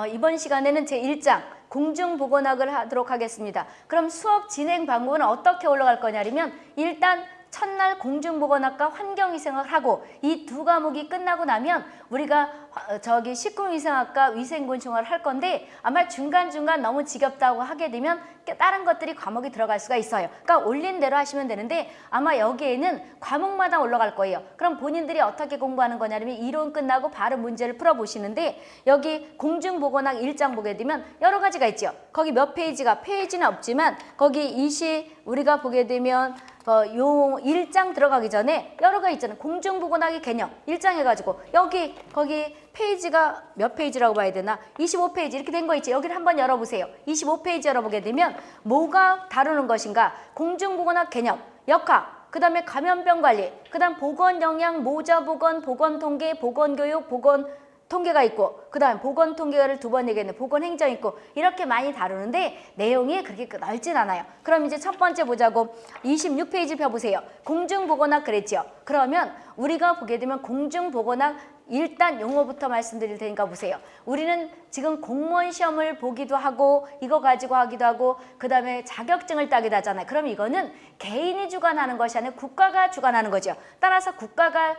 어, 이번 시간에는 제1장 공중보건학을 하도록 하겠습니다. 그럼 수업 진행 방법은 어떻게 올라갈 거냐면 일단 첫날 공중보건학과 환경위생학을 하고 이 두 과목이 끝나고 나면 우리가 화- 어, 저기 식품위생학과 위생곤충학을 할 건데 아마 중간중간 너무 지겹다고 하게 되면 깨- 다른 것들이 과목이 들어갈 수가 있어요. 그러니까 올린 대로 하시면 되는데 아마 여기에는 과목마다 올라갈 거예요. 그럼 본인들이 어떻게 공부하는 거냐면 이론 끝나고 바로 문제를 풀어보시는데 여기 공중보건학 1장 보게 되면 여러 가지가 있죠. 거기 몇 페이지가 페이지는 없지만 거기 이시 우리가 보게 되면 어, 요 1장 들어가기 전에 여러 가지 있잖아요. 공중보건학의 개념 1장 해가지고 여기 거기 페이지가 몇 페이지라고 봐야 되나? 25페이지 이렇게 된 거 있지? 여기를 한번 열어보세요. 25페이지 열어보게 되면 뭐가 다루는 것인가? 공중보건학 개념 역학 그 다음에 감염병 관리 그 다음 보건 영양 모자 보건 보건 통계 보건 교육 보건 통계가 있고 그 다음 보건 통계를 두 번 얘기했는데 보건 행정 있고 이렇게 많이 다루는데 내용이 그렇게 넓진 않아요. 그럼 이제 첫 번째 보자고 26페이지 펴보세요. 공중보건학 그랬죠. 그러면 우리가 보게 되면 공중보건학 일단 용어부터 말씀드릴 테니까 보세요. 우리는 지금 공무원 시험을 보기도 하고 이거 가지고 하기도 하고 그 다음에 자격증을 따기도 하잖아요. 그럼 이거는 개인이 주관하는 것이 아니라 국가가 주관하는 거죠. 따라서 국가가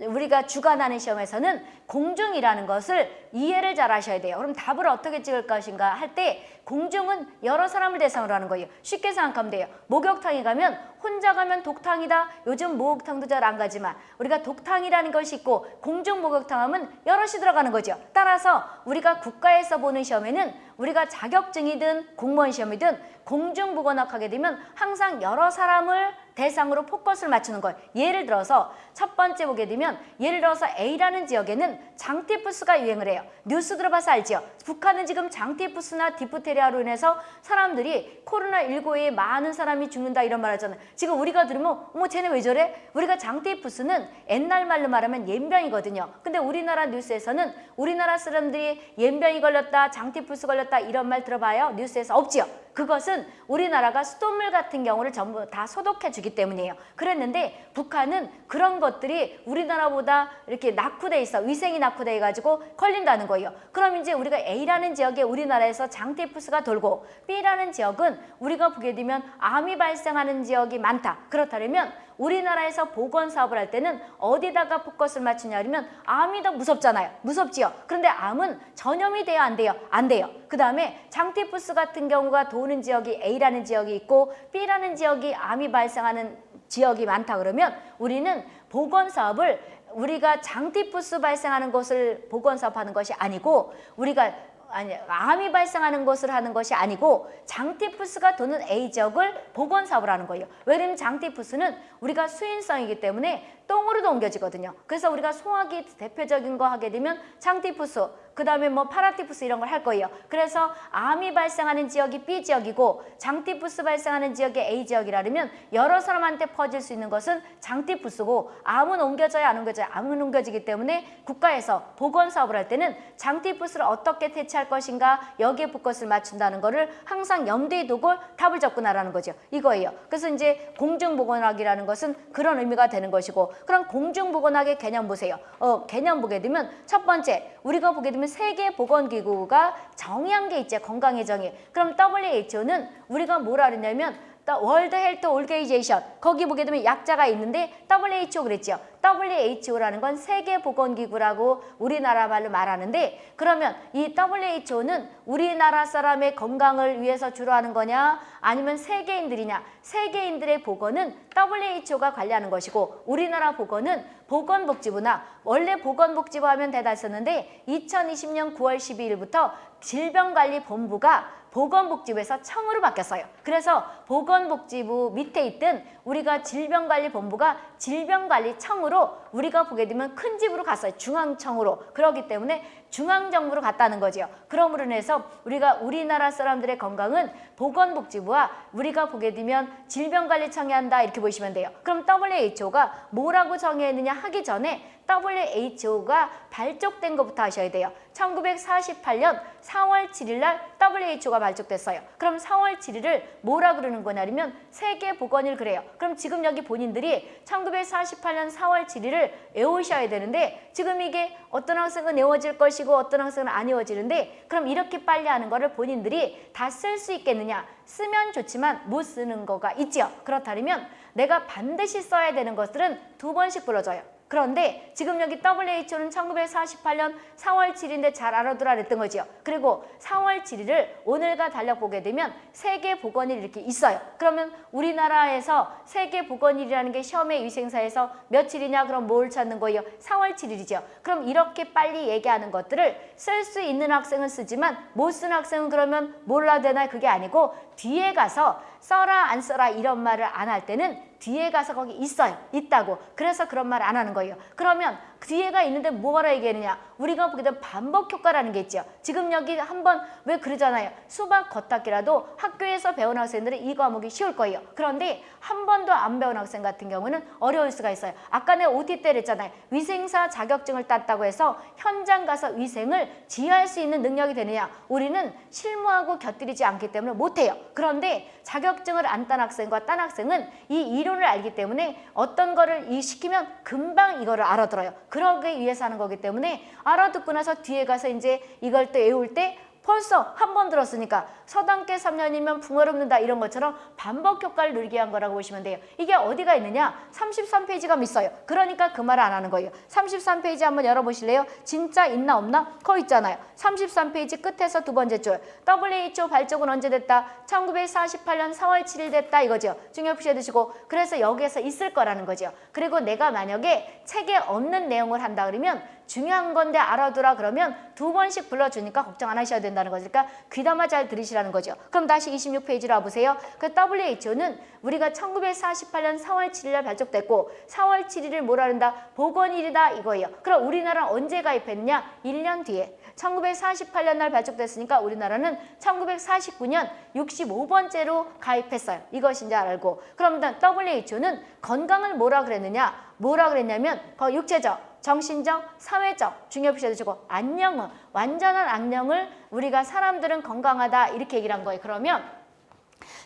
우리가 주관하는 시험에서는 공중이라는 것을 이해를 잘 하셔야 돼요. 그럼 답을 어떻게 찍을 것인가 할 때 공중은 여러 사람을 대상으로 하는 거예요. 쉽게 생각하면 돼요. 목욕탕에 가면 혼자 가면 독탕이다. 요즘 목욕탕도 잘 안 가지만 우리가 독탕이라는 것이 있고 공중 목욕탕 하면 여럿이 들어가는 거죠. 따라서 우리가 국가에서 보는 시험에는 우리가 자격증이든 공무원 시험이든 공중 보건학 하게 되면 항상 여러 사람을 대상으로 포커스를 맞추는 거예요. 예를 들어서 첫 번째 보게 되면 예를 들어서 A라는 지역에는 장티푸스가 유행을 해요. 뉴스 들어봐서 알죠? 북한은 지금 장티푸스나 디프테리아로 인해서 사람들이 코로나19에 많은 사람이 죽는다 이런 말 하잖아요. 지금 우리가 들으면 어머 쟤네 왜 저래? 우리가 장티푸스는 옛날 말로 말하면 옘병이거든요. 근데 우리나라 뉴스에서는 우리나라 사람들이 옘병이 걸렸다, 장티푸스 걸렸다 이런 말 들어봐요. 뉴스에서 없지요. 그것은 우리나라가 수돗물 같은 경우를 전부 다 소독해 주기 때문이에요. 그랬는데 북한은 그런 것들이 우리나라보다 이렇게 낙후돼 있어. 위생이 낙후돼 가지고 걸린다는 거예요. 그럼 이제 우리가 A라는 지역에 우리나라에서 장티푸스가 돌고 B라는 지역은 우리가 보게 되면 암이 발생하는 지역이 많다. 그렇다면 우리나라에서 보건 사업을 할 때는 어디다가 포커스를 맞추냐면 암이 더 무섭잖아요. 무섭지요. 그런데 암은 전염이 돼요, 안 돼요? 안 돼요. 그 다음에 장티푸스 같은 경우가 도는 지역이 A라는 지역이 있고 B라는 지역이 암이 발생하는 지역이 많다 그러면 우리는 보건 사업을 우리가 장티푸스 발생하는 것을 보건 사업하는 것이 아니고 우리가 아니 암이 발생하는 것을 하는 것이 아니고 장티푸스가 도는 A 지역을 보건 사업을 하는 거예요. 왜냐면 장티푸스는 우리가 수인성이기 때문에 똥으로도 옮겨지거든요. 그래서 우리가 소화기 대표적인 거 하게 되면 장티푸스, 그 다음에 뭐 파라티푸스 이런 걸 할 거예요. 그래서 암이 발생하는 지역이 B 지역이고 장티푸스 발생하는 지역이 A 지역이라면 여러 사람한테 퍼질 수 있는 것은 장티푸스고 암은 옮겨져야 안 옮겨져야 암은 옮겨지기 때문에 국가에서 보건 사업을 할 때는 장티푸스를 어떻게 대체할 것인가 여기에 포커스를 맞춘다는 거를 항상 염두에 두고 답을 접근하라는 거죠. 이거예요. 그래서 이제 공중보건학이라는 것은 그런 의미가 되는 것이고 그럼 공중보건학의 개념 보세요. 어, 개념 보게 되면 첫 번째 우리가 보게 되면 세계보건기구가 정의한 게 있죠. 건강의 정의. 그럼 WHO는 우리가 뭐라 그랬냐면 World Health Organization 거기 보게 되면 약자가 있는데 WHO 그랬죠. WHO라는 건 세계보건기구라고 우리나라 말로 말하는데 그러면 이 WHO는 우리나라 사람의 건강을 위해서 주로 하는 거냐 아니면 세계인들이냐 세계인들의 보건은 WHO가 관리하는 것이고 우리나라 보건은 보건복지부나 원래 보건복지부 하면 대다했었는데 2020년 9월 12일부터 질병관리본부가 보건복지부에서 청으로 바뀌었어요. 그래서 보건복지부 밑에 있던 우리가 질병관리본부가 질병관리청으로 우리가 보게 되면 큰 집으로 갔어요. 중앙청으로. 그렇기 때문에 중앙정부로 갔다는 거죠. 그러므로 인해서 우리가 우리나라 사람들의 건강은 보건복지부와 우리가 보게 되면 질병관리청이 한다 이렇게 보시면 돼요. 그럼 WHO가 뭐라고 정의했느냐 하기 전에 WHO가 발족된 것부터 하셔야 돼요. 1948년 4월 7일 날 WHO가 발족됐어요. 그럼 4월 7일을 뭐라 그러는 거냐면 세계보건일 그래요. 그럼 지금 여기 본인들이 1948년 4월 7일을 외우셔야 되는데 지금 이게 어떤 학생은 외워질 것이고 어떤 학생은 안 외워지는데 그럼 이렇게 빨리 하는 거를 본인들이 다 쓸 수 있겠느냐? 쓰면 좋지만 못 쓰는 거가 있지요. 그렇다면 내가 반드시 써야 되는 것들은 두 번씩 불러줘요. 그런데 지금 여기 WHO는 1948년 4월 7일인데 잘 알아두라 그랬던 거지요. 그리고 4월 7일을 오늘과 달력 보게 되면 세계보건일 이렇게 있어요. 그러면 우리나라에서 세계보건일이라는 게 시험의 위생사에서 며칠이냐 그럼 뭘 찾는 거예요? 4월 7일이죠. 그럼 이렇게 빨리 얘기하는 것들을 쓸 수 있는 학생은 쓰지만 못 쓰는 학생은 그러면 몰라 되나 그게 아니고 뒤에 가서 써라 안 써라 이런 말을 안 할 때는 뒤에 가서 거기 있어요. 있다고. 그래서 그런 말 안 하는 거예요. 그러면 뒤에가 있는데 뭐라 얘기하느냐. 우리가 되면 반복 효과라는 게 있죠. 지금 여기 한번 왜 그러잖아요. 수박 겉핥기라도 학교에서 배운 학생들은 이 과목이 쉬울 거예요. 그런데 한 번도 안 배운 학생 같은 경우는 어려울 수가 있어요. 아까 내가 OT 때 그랬잖아요. 위생사 자격증을 땄다고 해서 현장 가서 위생을 지휘할 수 있는 능력이 되느냐. 우리는 실무하고 곁들이지 않기 때문에 못해요. 그런데 자격증을 안 딴 학생과 딴 학생은 이 이론을 알기 때문에 어떤 거를 이 시키면 금방 이거를 알아들어요. 그러기 위해서 하는 거기 때문에 알아듣고 나서 뒤에 가서 이제 이걸 또 외울 때 벌써 한 번 들었으니까 서당계 3년이면 붕어를 읊는다 이런 것처럼 반복 효과를 누리게 한 거라고 보시면 돼요. 이게 어디가 있느냐? 33페이지가 있어요. 그러니까 그 말을 안 하는 거예요. 33페이지 한번 열어보실래요? 진짜 있나 없나? 거 있잖아요. 33페이지 끝에서 두 번째 줄 WHO 발족은 언제 됐다? 1948년 4월 7일 됐다 이거죠. 중요 표시해 두시고 그래서 여기에서 있을 거라는 거죠. 그리고 내가 만약에 책에 없는 내용을 한다 그러면 중요한 건데 알아두라 그러면 두 번씩 불러주니까 걱정 안 하셔야 된다는 거니까 귀담아 잘 들으시라는 거죠. 그럼 다시 26페이지로 와보세요. 그 WHO는 우리가 1948년 4월 7일 날 발족됐고 4월 7일을 뭐라 한다? 보건일이다 이거예요. 그럼 우리나라 언제 가입했느냐? 1년 뒤에. 1948년 날 발족됐으니까 우리나라는 1949년 65번째로 가입했어요. 이것이 이제 알고. 그럼 WHO는 건강을 뭐라 그랬느냐? 뭐라 그랬냐면 거 육체적, 정신적, 사회적 중요 표시해 주시고 안녕은 완전한 안녕을 우리가 사람들은 건강하다 이렇게 얘기를 한 거예요. 그러면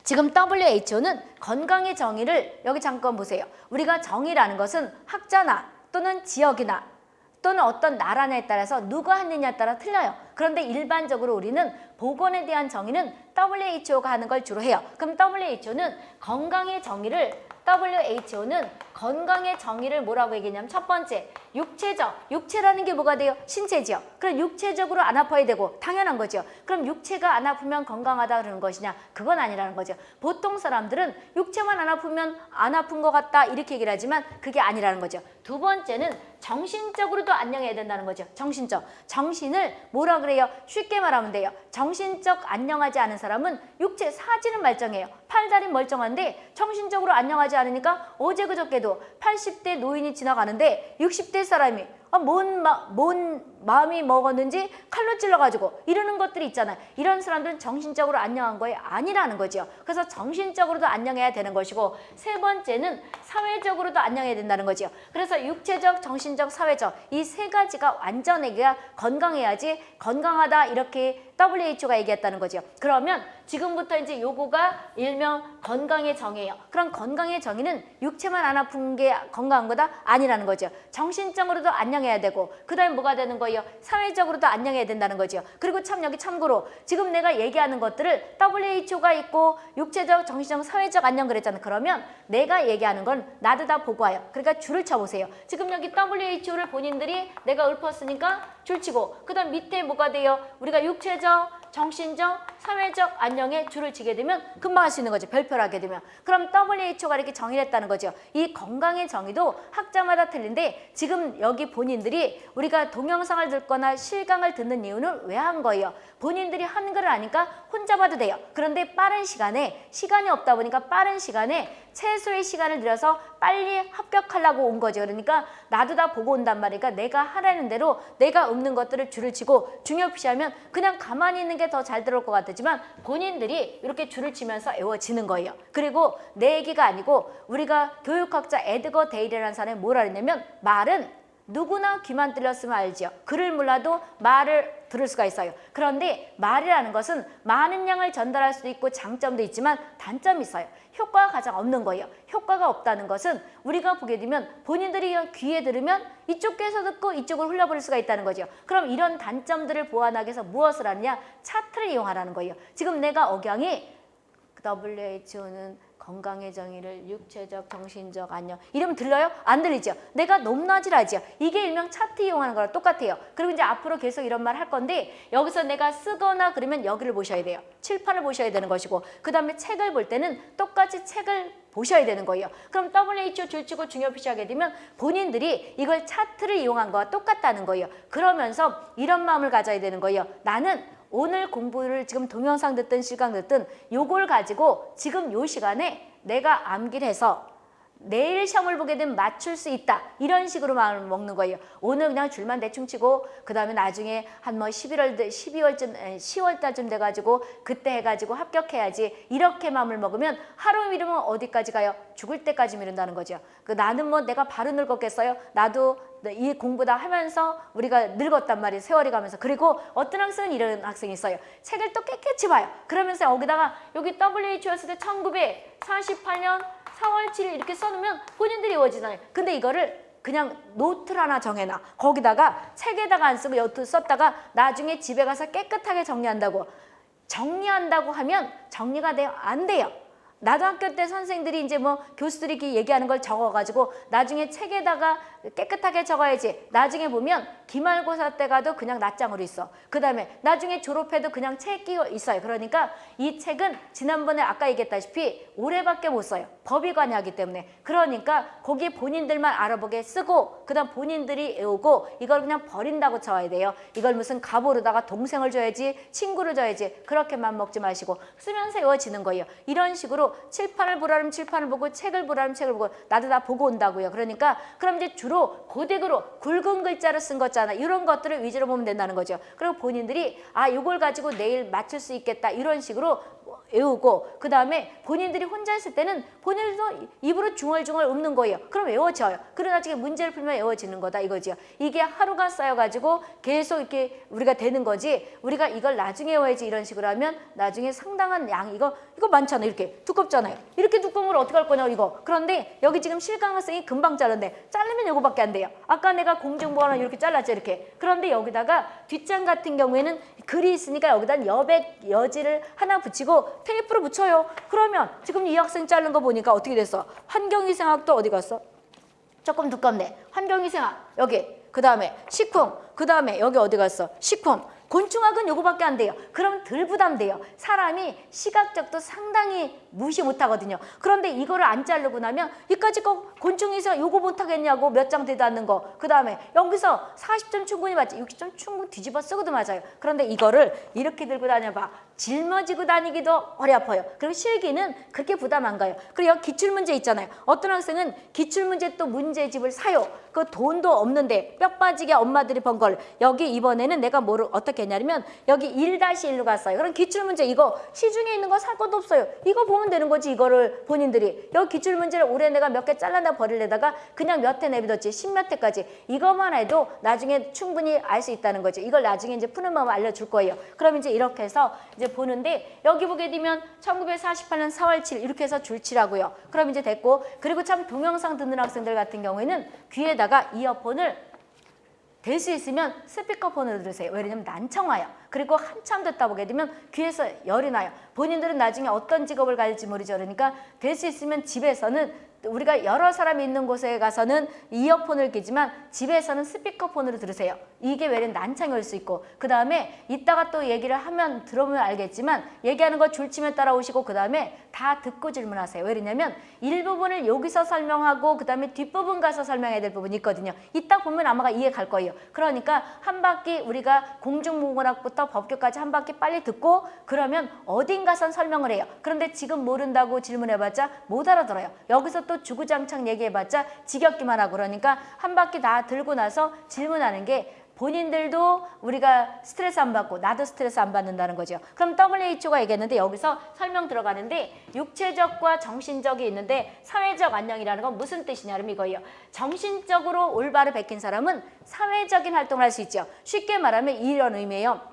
지금 WHO는 건강의 정의를 여기 잠깐 보세요. 우리가 정의라는 것은 학자나 또는 지역이나 또는 어떤 나라냐에 따라서 누가 했느냐에 따라 틀려요. 그런데 일반적으로 우리는 보건에 대한 정의는 WHO가 하는 걸 주로 해요. 그럼 WHO는 건강의 정의를 WHO는 건강의 정의를 뭐라고 얘기했냐면 첫 번째 육체적, 육체라는 게 뭐가 돼요? 신체죠. 그럼 육체적으로 안 아파야 되고 당연한 거죠. 그럼 육체가 안 아프면 건강하다 그러는 것이냐? 그건 아니라는 거죠. 보통 사람들은 육체만 안 아프면 안 아픈 것 같다 이렇게 얘기를 하지만 그게 아니라는 거죠. 두 번째는 정신적으로도 안녕해야 된다는 거죠. 정신적. 정신을 뭐라 그래요? 쉽게 말하면 돼요. 정신적 안녕하지 않은 사람은 육체 사지는 말정해요. 팔다리 멀쩡한데 정신적으로 안녕하지 않으니까 어제 그저께도 80대 노인이 지나가는데 60대 사람이 아, 뭔, 마, 뭔 마음이 먹었는지 칼로 찔러가지고 이러는 것들이 있잖아요. 이런 사람들은 정신적으로 안녕한 거에 아니라는 거죠. 그래서 정신적으로도 안녕해야 되는 것이고 세 번째는 사회적으로도 안녕해야 된다는 거죠. 그래서 육체적, 정신적, 사회적 이 세 가지가 완전하게 건강해야지 건강하다 이렇게 WHO가 얘기했다는 거죠. 그러면 지금부터 이제 요거가 일명 건강의 정의예요. 그럼 건강의 정의는 육체만 안 아픈 게 건강한 거다? 아니라는 거죠. 정신적으로도 안녕 해야 되고 그 다음에 뭐가 되는 거예요? 사회적으로도 안녕해야 된다는 거죠. 그리고 참 여기 참고로 지금 내가 얘기하는 것들을 WHO가 있고 육체적, 정신적, 사회적 안녕 그랬잖아요. 그러면 내가 얘기하는 건 나도 다 보고 와요. 그러니까 줄을 쳐보세요. 지금 여기 WHO를 본인들이 내가 읊었으니까 줄치고 그 다음 밑에 뭐가 돼요? 우리가 육체적, 정신적, 사회적 안녕에 줄을 치게 되면 금방 할 수 있는 거죠. 별표를 하게 되면. 그럼 WHO가 이렇게 정의를 했다는 거죠. 이 건강의 정의도 학자마다 틀린데 지금 여기 본인들이 우리가 동영상을 듣거나 실강을 듣는 이유는 왜 한 거예요? 본인들이 한글을 아니까 혼자 봐도 돼요. 그런데 빠른 시간에 시간이 없다 보니까 빠른 시간에 최소의 시간을 들여서 빨리 합격하려고 온 거죠. 그러니까 나도 다 보고 온단 말이니까 내가 하라는 대로 내가 읊는 것들을 줄을 치고 중요 표시하면 그냥 가만히 있는 게 더 잘 들어올 것 같 지만 본인들이 이렇게 줄을 치면서 외워지는 거예요. 그리고 내 얘기가 아니고 우리가 교육학자 에드거 데일이라는 사람이 뭐라 그랬냐면 말은 누구나 귀만 뚫렸으면 알지요. 글을 몰라도 말을 들을 수가 있어요. 그런데 말이라는 것은 많은 양을 전달할 수도 있고 장점도 있지만 단점이 있어요. 효과가 가장 없는 거예요. 효과가 없다는 것은 우리가 보게 되면 본인들이 귀에 들으면 이쪽 귀에서 듣고 이쪽을 흘려버릴 수가 있다는 거죠. 그럼 이런 단점들을 보완하기 위해서 무엇을 하느냐? 차트를 이용하라는 거예요. 지금 내가 억양이 WHO는 건강의 정의를 육체적, 정신적 안녕 이러면 들려요? 안 들리죠? 내가 높낮이라지요. 이게 일명 차트 이용하는 거랑 똑같아요. 그리고 이제 앞으로 계속 이런 말 할 건데 여기서 내가 쓰거나 그러면 여기를 보셔야 돼요. 칠판을 보셔야 되는 것이고 그 다음에 책을 볼 때는 똑같이 책을 보셔야 되는 거예요. 그럼 WHO 줄치고 중요 표시하게 되면 본인들이 이걸 차트를 이용한 거와 똑같다는 거예요. 그러면서 이런 마음을 가져야 되는 거예요. 나는 오늘 공부를 지금 동영상 듣든 실강 듣든 요걸 가지고 지금 요 시간에 내가 암기를 해서 내일 시험을 보게 되면 맞출 수 있다. 이런 식으로 마음을 먹는 거예요. 오늘 그냥 줄만 대충 치고 그 다음에 나중에 한 뭐 11월, 12월쯤, 10월달쯤 돼가지고 그때 해가지고 합격해야지. 이렇게 마음을 먹으면 하루 미루면 어디까지 가요? 죽을 때까지 미룬다는 거죠. 그 나는 뭐 내가 바로 늙었겠어요? 나도 이 공부 다 하면서 우리가 늙었단 말이에요. 세월이 가면서. 그리고 어떤 학생은 이런 학생이 있어요. 책을 또 깨끗이 봐요. 그러면서 여기다가 여기 WHO였을 때 1948년 4월 7일 이렇게 써놓으면 본인들이 외워지잖아요. 근데 이거를 그냥 노트를 하나 정해놔. 거기다가 책에다가 안 쓰고 여트 썼다가 나중에 집에 가서 깨끗하게 정리한다고. 정리한다고 하면 정리가 돼요? 안 돼요. 나도 학교 때 선생들이 이제 뭐 교수들이 얘기하는 걸 적어가지고 나중에 책에다가 깨끗하게 적어야지. 나중에 보면 기말고사 때 가도 그냥 낱장으로 있어. 그 다음에 나중에 졸업해도 그냥 책이 있어요. 그러니까 이 책은 지난번에 아까 얘기했다시피 올해밖에 못 써요. 법이 관여하기 때문에. 그러니까 거기 본인들만 알아보게 쓰고 그 다음 본인들이 외우고 이걸 그냥 버린다고 쳐야 돼요. 이걸 무슨 가보르다가 동생을 줘야지 친구를 줘야지 그렇게만 먹지 마시고 쓰면서 외워지는 거예요. 이런 식으로 칠판을 보라면 칠판을 보고 책을 보라면 책을 보고 나도 다 보고 온다고요. 그러니까 그럼 이제 주로 고딕으로 굵은 글자로 쓴 거잖아. 이런 것들을 위주로 보면 된다는 거죠. 그리고 본인들이 아 이걸 가지고 내일 맞출 수 있겠다 이런 식으로 외우고 그 다음에 본인들이 혼자 있을 때는 본인들도 입으로 중얼중얼 읊는 거예요. 그럼 외워져요. 그러고 나중에 문제를 풀면 외워지는 거다 이거죠. 이게 하루가 쌓여가지고 계속 이렇게 우리가 되는 거지 우리가 이걸 나중에 외워야지 이런 식으로 하면 나중에 상당한 양 이거 이거 많잖아요. 이렇게 두껍잖아요. 이렇게 두꺼운 걸 어떻게 할 거냐 이거. 그런데 여기 지금 실강 학생이 금방 자른데 자르면 이거밖에 안 돼요. 아까 내가 공중보안을 이렇게 잘 랐죠 이렇게. 그런데 여기다가 뒷장 같은 경우에는 글이 있으니까 여기다 여백 여지를 하나 붙이고 테이프로 붙여요. 그러면 지금 이 학생 자른 거 보니까 어떻게 됐어? 환경위생학도 어디 갔어? 조금 두껍네. 환경위생학 여기 그 다음에 식품 그 다음에 여기 어디 갔어? 식품 곤충학은 요거밖에 안 돼요. 그럼 덜 부담돼요. 사람이 시각적도 상당히 무시 못하거든요. 그런데 이거를 안 자르고 나면 이까지 거 곤충에서 요거 못하겠냐고 몇 장 되도 않는 거. 그 다음에 여기서 40점 충분히 맞지. 60점 충분 뒤집어 쓰고도 맞아요. 그런데 이거를 이렇게 들고 다녀봐. 짊어지고 다니기도 허리 아파요. 그리고 실기는 그렇게 부담 안 가요. 그리고 기출문제 있잖아요. 어떤 학생은 기출문제 또 문제집을 사요. 그 돈도 없는데 뼈 빠지게 엄마들이 번 걸 여기 이번에는 내가 뭐를 어떻게 했냐면 여기 1-1로 갔어요. 그럼 기출문제 이거 시중에 있는 거 살 것도 없어요. 이거 보면 되는 거지 이거를 본인들이 여기 기출 문제를 올해 내가 몇 개 잘라다 버릴래다가 그냥 몇 회 내비뒀지 십몇 회까지 이것만 해도 나중에 충분히 알 수 있다는 거죠. 이걸 나중에 이제 푸는 방법 알려줄 거예요. 그럼 이제 이렇게 해서 이제 보는데 여기 보게 되면 1948년 4월 7일 이렇게 해서 줄치라고요. 그럼 이제 됐고 그리고 참 동영상 듣는 학생들 같은 경우에는 귀에다가 이어폰을 될 수 있으면 스피커폰으로 들으세요. 왜냐면 난청 와요. 그리고 한참 듣다 보게 되면 귀에서 열이 나요. 본인들은 나중에 어떤 직업을 가질지 모르죠. 그러니까 될 수 있으면 집에서는 우리가 여러 사람이 있는 곳에 가서는 이어폰을 끼지만 집에서는 스피커폰으로 들으세요. 이게 난창이 올수 있고 그 다음에 이따가 또 얘기를 하면 들어보면 알겠지만 얘기하는 거 줄치면 따라오시고 그 다음에 다 듣고 질문하세요. 왜냐면 일부분을 여기서 설명하고 그 다음에 뒷부분 가서 설명해야 될 부분이 있거든요. 이따 보면 아마가 이해 갈 거예요. 그러니까 한 바퀴 우리가 공중문학부터 법규까지 한 바퀴 빨리 듣고 그러면 어딘가선 설명을 해요. 그런데 지금 모른다고 질문해봤자 못 알아들어요. 여기서 또 주구장창 얘기해봤자 지겹기만 하고 그러니까 한 바퀴 다 들고 나서 질문하는 게 본인들도 우리가 스트레스 안 받고 나도 스트레스 안 받는다는 거죠. 그럼 WHO가 얘기했는데 여기서 설명 들어가는데 육체적과 정신적이 있는데 사회적 안녕이라는 건 무슨 뜻이냐면 이거예요. 정신적으로 올바로 베낀 사람은 사회적인 활동을 할 수 있죠. 쉽게 말하면 이런 의미예요.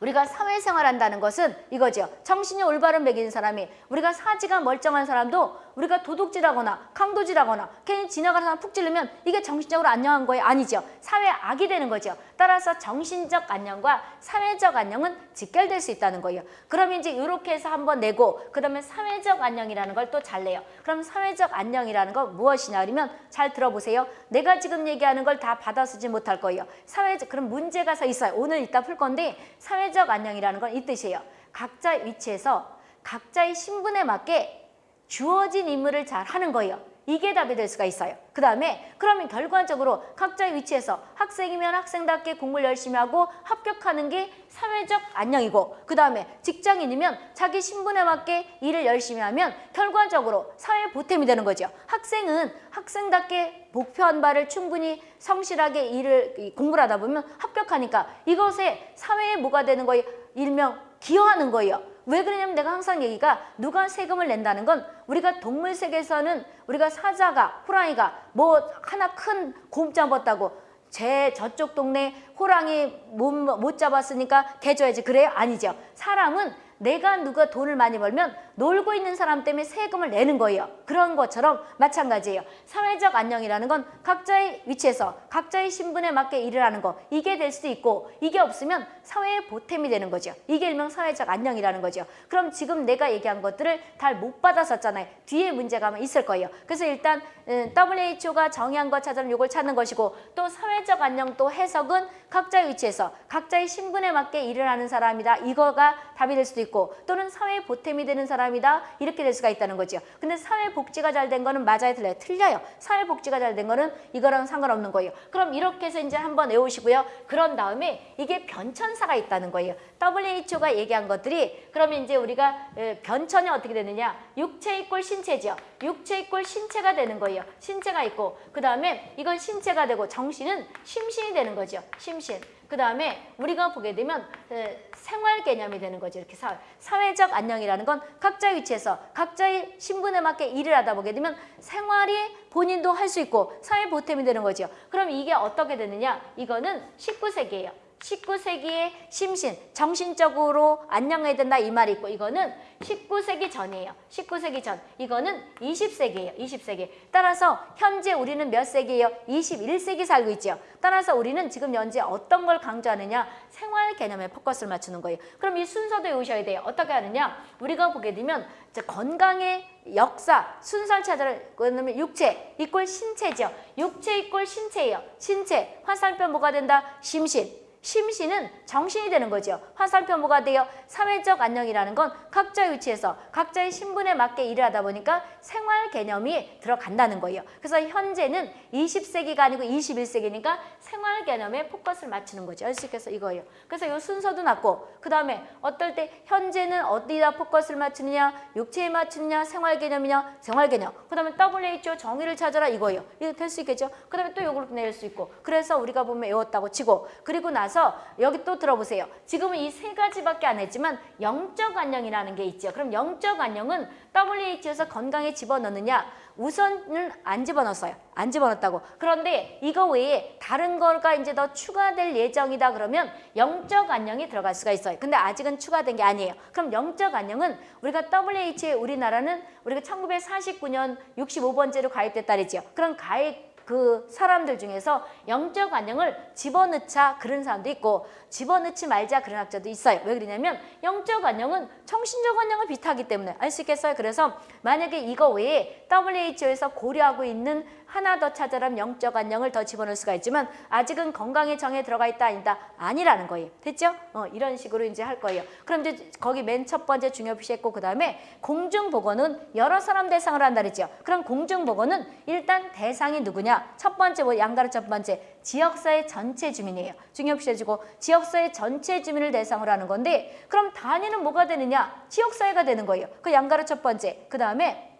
우리가 사회생활 한다는 것은 이거죠. 정신이 올바른 매기는 사람이 우리가 사지가 멀쩡한 사람도 우리가 도둑질하거나 강도질하거나 괜히 지나가는 사람 푹 찌르면 이게 정신적으로 안녕한 거예요? 아니죠. 사회 악이 되는 거죠. 따라서 정신적 안녕과 사회적 안녕은 직결될 수 있다는 거예요. 그럼 이제 이렇게 해서 한번 내고 그 다음에 사회적 안녕이라는 걸 또 잘 내요. 그럼 사회적 안녕이라는 건 무엇이냐 그러면 잘 들어보세요. 내가 지금 얘기하는 걸 다 받아 쓰지 못할 거예요. 사회적 그럼 문제가 서 있어요. 오늘 이따 풀 건데 사회적 안녕이라는 건 이 뜻이에요. 각자 위치에서 각자의 신분에 맞게 주어진 임무를 잘 하는 거예요. 이게 답이 될 수가 있어요. 그 다음에 그러면 결과적으로 각자의 위치에서 학생이면 학생답게 공부를 열심히 하고 합격하는 게 사회적 안녕이고 그 다음에 직장인이면 자기 신분에 맞게 일을 열심히 하면 결과적으로 사회 보탬이 되는 거죠. 학생은 학생답게 목표한 바를 충분히 성실하게 일을 공부를 하다 보면 합격하니까 이것에 사회에 뭐가 되는 거예요? 일명 기여하는 거예요. 왜 그러냐면 내가 항상 얘기가 누가 세금을 낸다는 건 우리가 동물 세계에서는 우리가 사자가 호랑이가 뭐 하나 큰 곰 잡았다고 제 저쪽 동네 호랑이 못, 못 잡았으니까 개 줘야지 그래요? 아니죠. 사람은 내가 누가 돈을 많이 벌면 놀고 있는 사람 때문에 세금을 내는 거예요. 그런 것처럼 마찬가지예요. 사회적 안녕이라는 건 각자의 위치에서 각자의 신분에 맞게 일을 하는 거 이게 될 수도 있고 이게 없으면 사회의 보탬이 되는 거죠. 이게 일명 사회적 안녕이라는 거죠. 그럼 지금 내가 얘기한 것들을 잘 못 받았었잖아요. 뒤에 문제가 있을 거예요. 그래서 일단 음, WHO가 정의한 것 찾아는 이걸 찾는 것이고 또 사회적 안녕 또 해석은 각자의 위치에서 각자의 신분에 맞게 일을 하는 사람이다. 이거가 답이 될 수도 있고 또는 사회 보탬이 되는 사람 이다. 이렇게 될 수가 있다는 거죠. 근데 사회 복지가 잘 된 거는 맞아요, 틀려요? 틀려요. 사회 복지가 잘 된 거는 이거랑 상관없는 거예요. 그럼 이렇게 해서 이제 한번 외우시고요. 그런 다음에 이게 변천사가 있다는 거예요. WHO가 얘기한 것들이 그러면 이제 우리가 에, 변천이 어떻게 되느냐? 육체 이꼴 신체죠. 육체 이꼴 신체가 되는 거예요. 신체가 있고 그 다음에 이건 신체가 되고 정신은 심신이 되는 거죠. 심신. 그 다음에 우리가 보게 되면 에, 생활 개념이 되는 거죠. 이렇게 사회. 사회적 안녕이라는 건 각자의 위치에서 각자의 신분에 맞게 일을 하다 보게 되면 생활이 본인도 할 수 있고 사회 보탬이 되는 거죠. 그럼 이게 어떻게 되느냐? 이거는 19세기예요. 19세기의 심신, 정신적으로 안녕해야 된다 이 말이 있고 이거는 19세기 전이에요. 19세기 전. 이거는 20세기예요. 20세기. 따라서 현재 우리는 몇 세기예요? 21세기 살고 있죠. 따라서 우리는 지금 현재 어떤 걸 강조하느냐? 생활 개념에 포커스를 맞추는 거예요. 그럼 이 순서도 외우셔야 돼요. 어떻게 하느냐? 우리가 보게 되면 건강의 역사, 순서를 찾아를 그러면 육체 이꼴 신체죠. 육체 이꼴 신체예요. 신체. 화살표 뭐가 된다? 심신. 심신은 정신이 되는 거죠. 화살표 뭐가 돼요? 사회적 안녕이라는 건 각자의 위치에서 각자의 신분에 맞게 일을 하다 보니까 생활 개념이 들어간다는 거예요. 그래서 현재는 20세기가 아니고 21세기니까 생활 개념에 포커스를 맞추는 거죠. 알수있겠어 이거예요. 그래서 이 순서도 낮고 그 다음에 어떨 때 현재는 어디다 포커스를 맞추느냐 육체에 맞추느냐 생활 개념이냐 생활 개념 그 다음에 WHO 정의를 찾아라 이거예요. 이거 될 수 있겠죠. 그 다음에 또 이걸 낼수 있고 그래서 우리가 보면 외웠다고 치고 그리고 나서 여기 또 들어보세요. 지금은 이 세 가지밖에 안 했지만 영적 안녕이라는 게 있죠. 그럼 영적 안녕은 WHO에서 건강에 집어넣느냐 우선은 안 집어넣었어요. 안 집어넣었다고. 그런데 이거 외에 다른 거가 이제 더 추가될 예정이다 그러면 영적 안녕이 들어갈 수가 있어요. 근데 아직은 추가된 게 아니에요. 그럼 영적 안녕은 우리가 WHO에 우리나라는 우리가 1949년 65번째로 가입됐다 그랬죠. 그럼 가입 그 사람들 중에서 영적 안녕을 집어넣자 그런 사람도 있고 집어넣지 말자 그런 학자도 있어요. 왜 그러냐면 영적 안녕은 정신적 안녕을 비슷하기 때문에 알 수 있겠어요. 그래서 만약에 이거 외에 WHO에서 고려하고 있는 하나 더 찾아라면 영적 안녕을 더 집어넣을 수가 있지만 아직은 건강의 정에 들어가 있다 아니다 아니라는 거예요. 됐죠? 어, 이런 식으로 이제 할 거예요. 그럼 이제 거기 맨 첫 번째 중요 표시했고 그 다음에 공중보건은 여러 사람 대상을 한다 그랬죠. 그럼 공중보건은 일단 대상이 누구냐? 첫 번째 뭐 양가르 첫 번째 지역사회 전체 주민이에요. 중요 표시해주고 지역 사회 전체 주민을 대상으로 하는 건데 그럼 단위는 뭐가 되느냐? 지역사회가 되는 거예요. 그 양가르 첫 번째. 그 다음에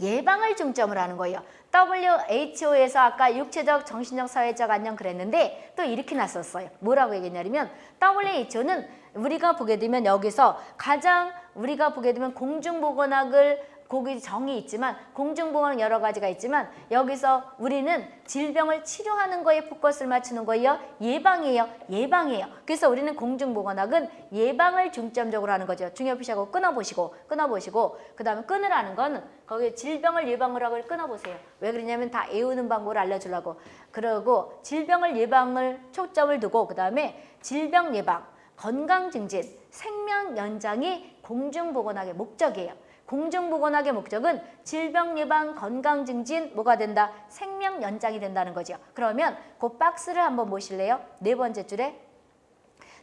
예방을 중점으로 하는 거예요. WHO에서 아까 육체적, 정신적, 사회적 안녕 그랬는데 또 이렇게 났었어요. 뭐라고 얘기했냐면 WHO는 우리가 보게 되면 여기서 가장 우리가 보게 되면 공중보건학을 거기 정이 있지만 공중보건 여러 가지가 있지만 여기서 우리는 질병을 치료하는 거에 포커스를 맞추는 거예요. 예방이에요. 예방이에요. 그래서 우리는 공중보건학은 예방을 중점적으로 하는 거죠. 중요피시하고 끊어보시고 끊어보시고 그 다음에 끊으라는 건 거기 질병을 예방을 하고 끊어보세요. 왜 그러냐면 다 애우는 방법을 알려주려고 그러고 질병을 예방을 초점을 두고 그 다음에 질병 예방, 건강 증진, 생명 연장이 공중보건학의 목적이에요. 공중보건학의 목적은 질병 예방, 건강 증진 뭐가 된다? 생명 연장이 된다는 거죠. 그러면 그 박스를 한번 보실래요? 네 번째 줄에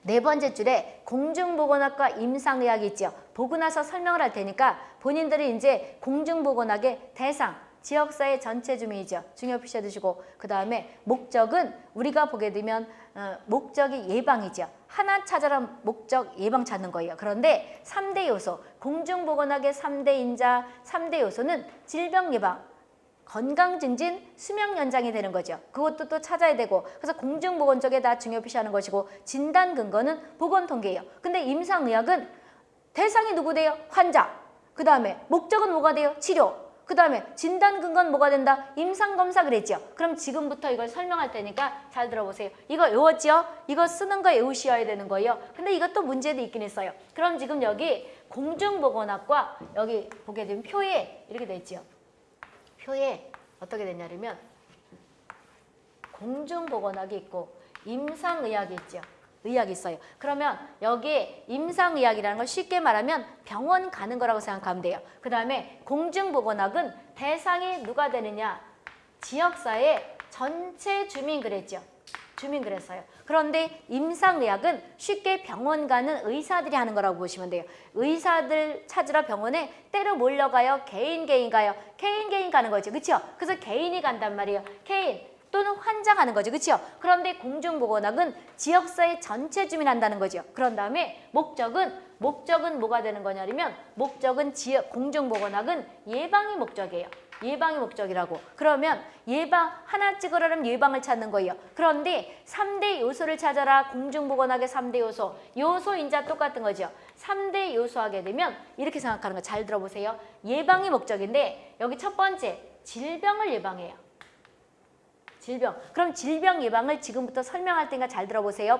네 번째 줄에 공중보건학과 임상의학이 있죠. 보고 나서 설명을 할 테니까 본인들이 이제 공중보건학의 대상, 지역사회 전체 주민이죠. 중요 표시해 두시고 그 다음에 목적은 우리가 보게 되면 어, 목적이 예방이죠. 하나 찾아라 목적 예방 찾는 거예요. 그런데 삼대 요소, 공중보건학의 삼대 인자, 삼대 요소는 질병 예방, 건강 증진, 수명 연장이 되는 거죠. 그것도 또 찾아야 되고 그래서 공중보건 쪽에 다 중요 표시하는 것이고 진단 근거는 보건 통계예요. 근데 임상의학은 대상이 누구 돼요? 환자. 그 다음에 목적은 뭐가 돼요? 치료. 그 다음에 진단 근거는 뭐가 된다? 임상검사 그랬죠. 그럼 지금부터 이걸 설명할 테니까 잘 들어보세요. 이거 외웠죠? 이거 쓰는 거 외우셔야 되는 거예요. 근데 이것도 문제도 있긴 했어요. 그럼 지금 여기 공중보건학과 여기 보게 되면 표에 이렇게 돼 있죠. 표에 어떻게 됐냐면 공중보건학이 있고 임상의학이 있죠. 의학이 있어요. 그러면 여기 임상의학이라는 걸 쉽게 말하면 병원 가는 거라고 생각하면 돼요. 그 다음에 공중보건학은 대상이 누가 되느냐? 지역사회 전체 주민 그랬죠. 주민 그랬어요. 그런데 임상의학은 쉽게 병원 가는 의사들이 하는 거라고 보시면 돼요. 의사들 찾으러 병원에 때로 몰려가요. 개인 개인 가요. 개인 개인 가는 거죠. 그렇죠? 그래서 개인이 간단 말이에요. 개인 또는 환자 가는 거죠. 그렇죠? 그런데 공중보건학은 지역사회 전체 주민 한다는 거죠. 그런 다음에 목적은 목적은 뭐가 되는 거냐면 목적은 지역 공중보건학은 예방이 목적이에요. 예방이 목적이라고. 그러면 예방 하나 찍으려면 예방을 찾는 거예요. 그런데 삼대 요소를 찾아라. 공중보건학의 삼대 요소. 요소 인자 똑같은 거죠. 삼대 요소 하게 되면 이렇게 생각하는 거 잘 들어보세요. 예방이 목적인데 여기 첫 번째 질병을 예방해요. 질병. 그럼 질병 예방을 지금부터 설명할 테니까 잘 들어보세요.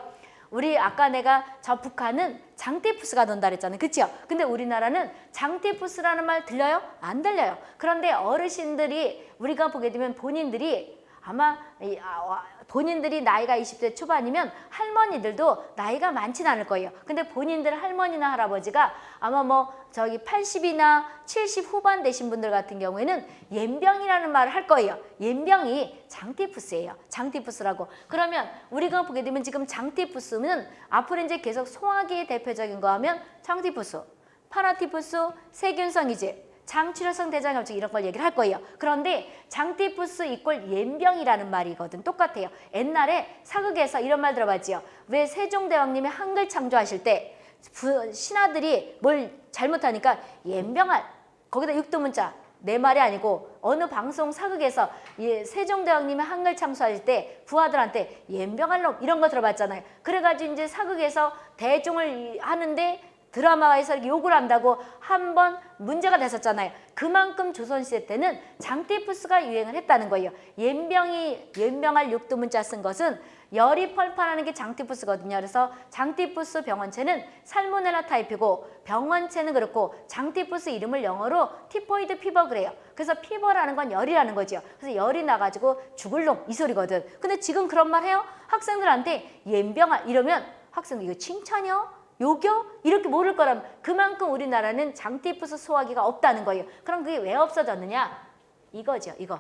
우리 아까 내가 저 북한은 장티푸스가 돈다 그랬잖아요. 그렇죠? 근데 우리나라는 장티푸스라는 말 들려요? 안 들려요. 그런데 어르신들이 우리가 보게 되면 본인들이 아마 이, 아, 와, 본인들이 나이가 20대 초반이면 할머니들도 나이가 많지는 않을 거예요. 근데 본인들 할머니나 할아버지가 아마 뭐 저기 80이나 70 후반 되신 분들 같은 경우에는 옌병이라는 말을 할 거예요. 옌병이 장티푸스예요. 장티푸스라고. 그러면 우리가 보게 되면 지금 장티푸스는 앞으로 이제 계속 소화기 대표적인 거 하면 장티푸스, 파라티푸스, 세균성이지. 장출혈성 대장염증 이런 걸 얘기를 할 거예요. 그런데 장티푸스 이꼴 옌병이라는 말이거든. 똑같아요. 옛날에 사극에서 이런 말 들어봤지요. 왜 세종대왕님이 한글 창조하실 때 부- 신하들이 뭘 잘못하니까 옌병할 거기다 육두문자 내 말이 아니고 어느 방송 사극에서 이 세종대왕님이 한글 창조하실 때 부하들한테 옌병할 놈 이런 거 들어봤잖아요. 그래가지고 이제 사극에서 대종을 이- 하는데 드라마에서 이렇게 욕을 한다고 한 번 문제가 됐었잖아요. 그만큼 조선시대 때는 장티푸스가 유행을 했다는 거예요. 염병이 염병할 육두문자 쓴 것은 열이 펄펄하는 게 장티푸스거든요. 그래서 장티푸스 병원체는 Salmonella typhi고 병원체는 그렇고 장티푸스 이름을 영어로 typhoid fever 그래요. 그래서 fever라는 건 열이라는 거죠. 그래서 열이 나가지고 죽을 놈 이 소리거든. 근데 지금 그런 말 해요? 학생들한테 염병할 이러면 학생들 이거 칭찬이요? 욕이요? 이렇게 모를 거라면 그만큼 우리나라는 장티푸스 소화기가 없다는 거예요. 그럼 그게 왜 없어졌느냐? 이거죠, 이거.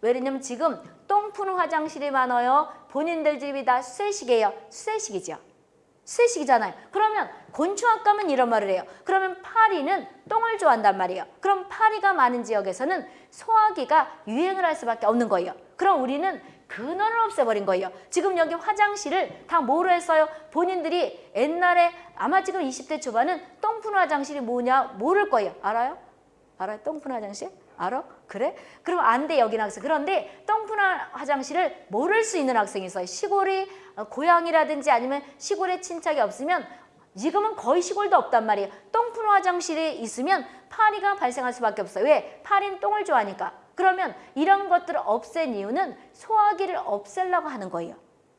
왜냐면 지금 똥 푸는 화장실이 많아요. 본인들 집이 다 수세식이에요. 수세식이죠. 수세식이잖아요. 그러면 곤충학 가면 이런 말을 해요. 그러면 파리는 똥을 좋아한단 말이에요. 그럼 파리가 많은 지역에서는 소화기가 유행을 할 수밖에 없는 거예요. 그럼 우리는 근원을 없애버린 거예요. 지금 여기 화장실을 다 뭐로 했어요? 본인들이 옛날에 아마 지금 20대 초반은 똥 푸는 화장실이 뭐냐 모를 거예요. 알아요? 알아요? 똥 푸는 화장실? 알아? 그래? 그럼 안 돼 여기는 학생. 그런데 똥푸는 화장실을 모를 수 있는 학생이 있어요. 시골이 어, 고향이라든지 아니면 시골에 친척이 없으면 지금은 거의 시골도 없단 말이에요. 똥푸는 화장실에 있으면 파리가 발생할 수밖에 없어요. 왜? 파리는 똥을 좋아하니까. 그러면 이런 것들을 없앤 이유는 소화기를 없애려고 하는 거예요.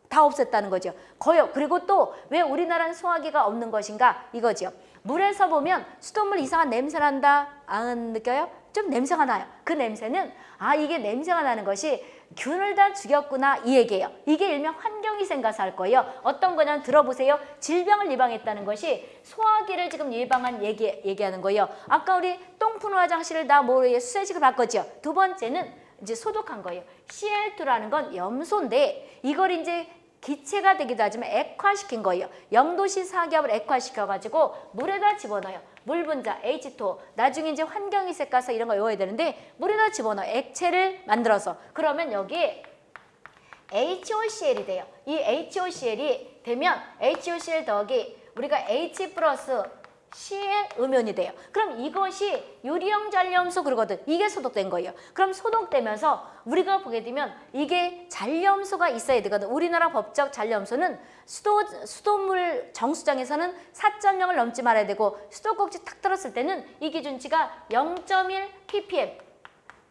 다 없앴다는 거죠. 거요. 그리고 또 왜 우리나라는 소화기가 없는 것인가 이거죠. 물에서 보면 수돗물 이상한 냄새 난다. 안 느껴요? 좀 냄새가 나요. 그 냄새는 아 이게 냄새가 나는 것이 균을 다 죽였구나 이 얘기예요. 이게 일명 환경위생 가서 할 거예요. 어떤 거냐면 들어보세요. 질병을 예방했다는 것이 소화기를 지금 예방한 얘기, 얘기하는 거예요. 아까 우리 똥 푸는 화장실을 다 뭐에 수세식을 바꿨죠. 두 번째는 이제 소독한 거예요. CL2라는 건 염소인데 이걸 이제 기체가 되기도 하지만 액화시킨 거예요. 0도씨 사기압을 액화시켜가지고 물에다 집어넣어요. 물 분자 H2O 나중에 이제 환경이색 가서 이런 거 외워야 되는데 물에다 집어넣어 액체를 만들어서 그러면 여기 HOCl이 돼요. 이 HOCl이 되면 HOCl 더하기 우리가 H 플러스 C의 음연이 돼요. 그럼 이것이 유리형 잔염소 그러거든. 이게 소독된 거예요. 그럼 소독되면서 우리가 보게 되면 이게 잔염소가 있어야 되거든. 우리나라 법적 잔염소는 수도, 수돗물 정수장에서는 4.0을 넘지 말아야 되고 수도꼭지 탁 들었을 때는 이 기준치가 0.1 ppm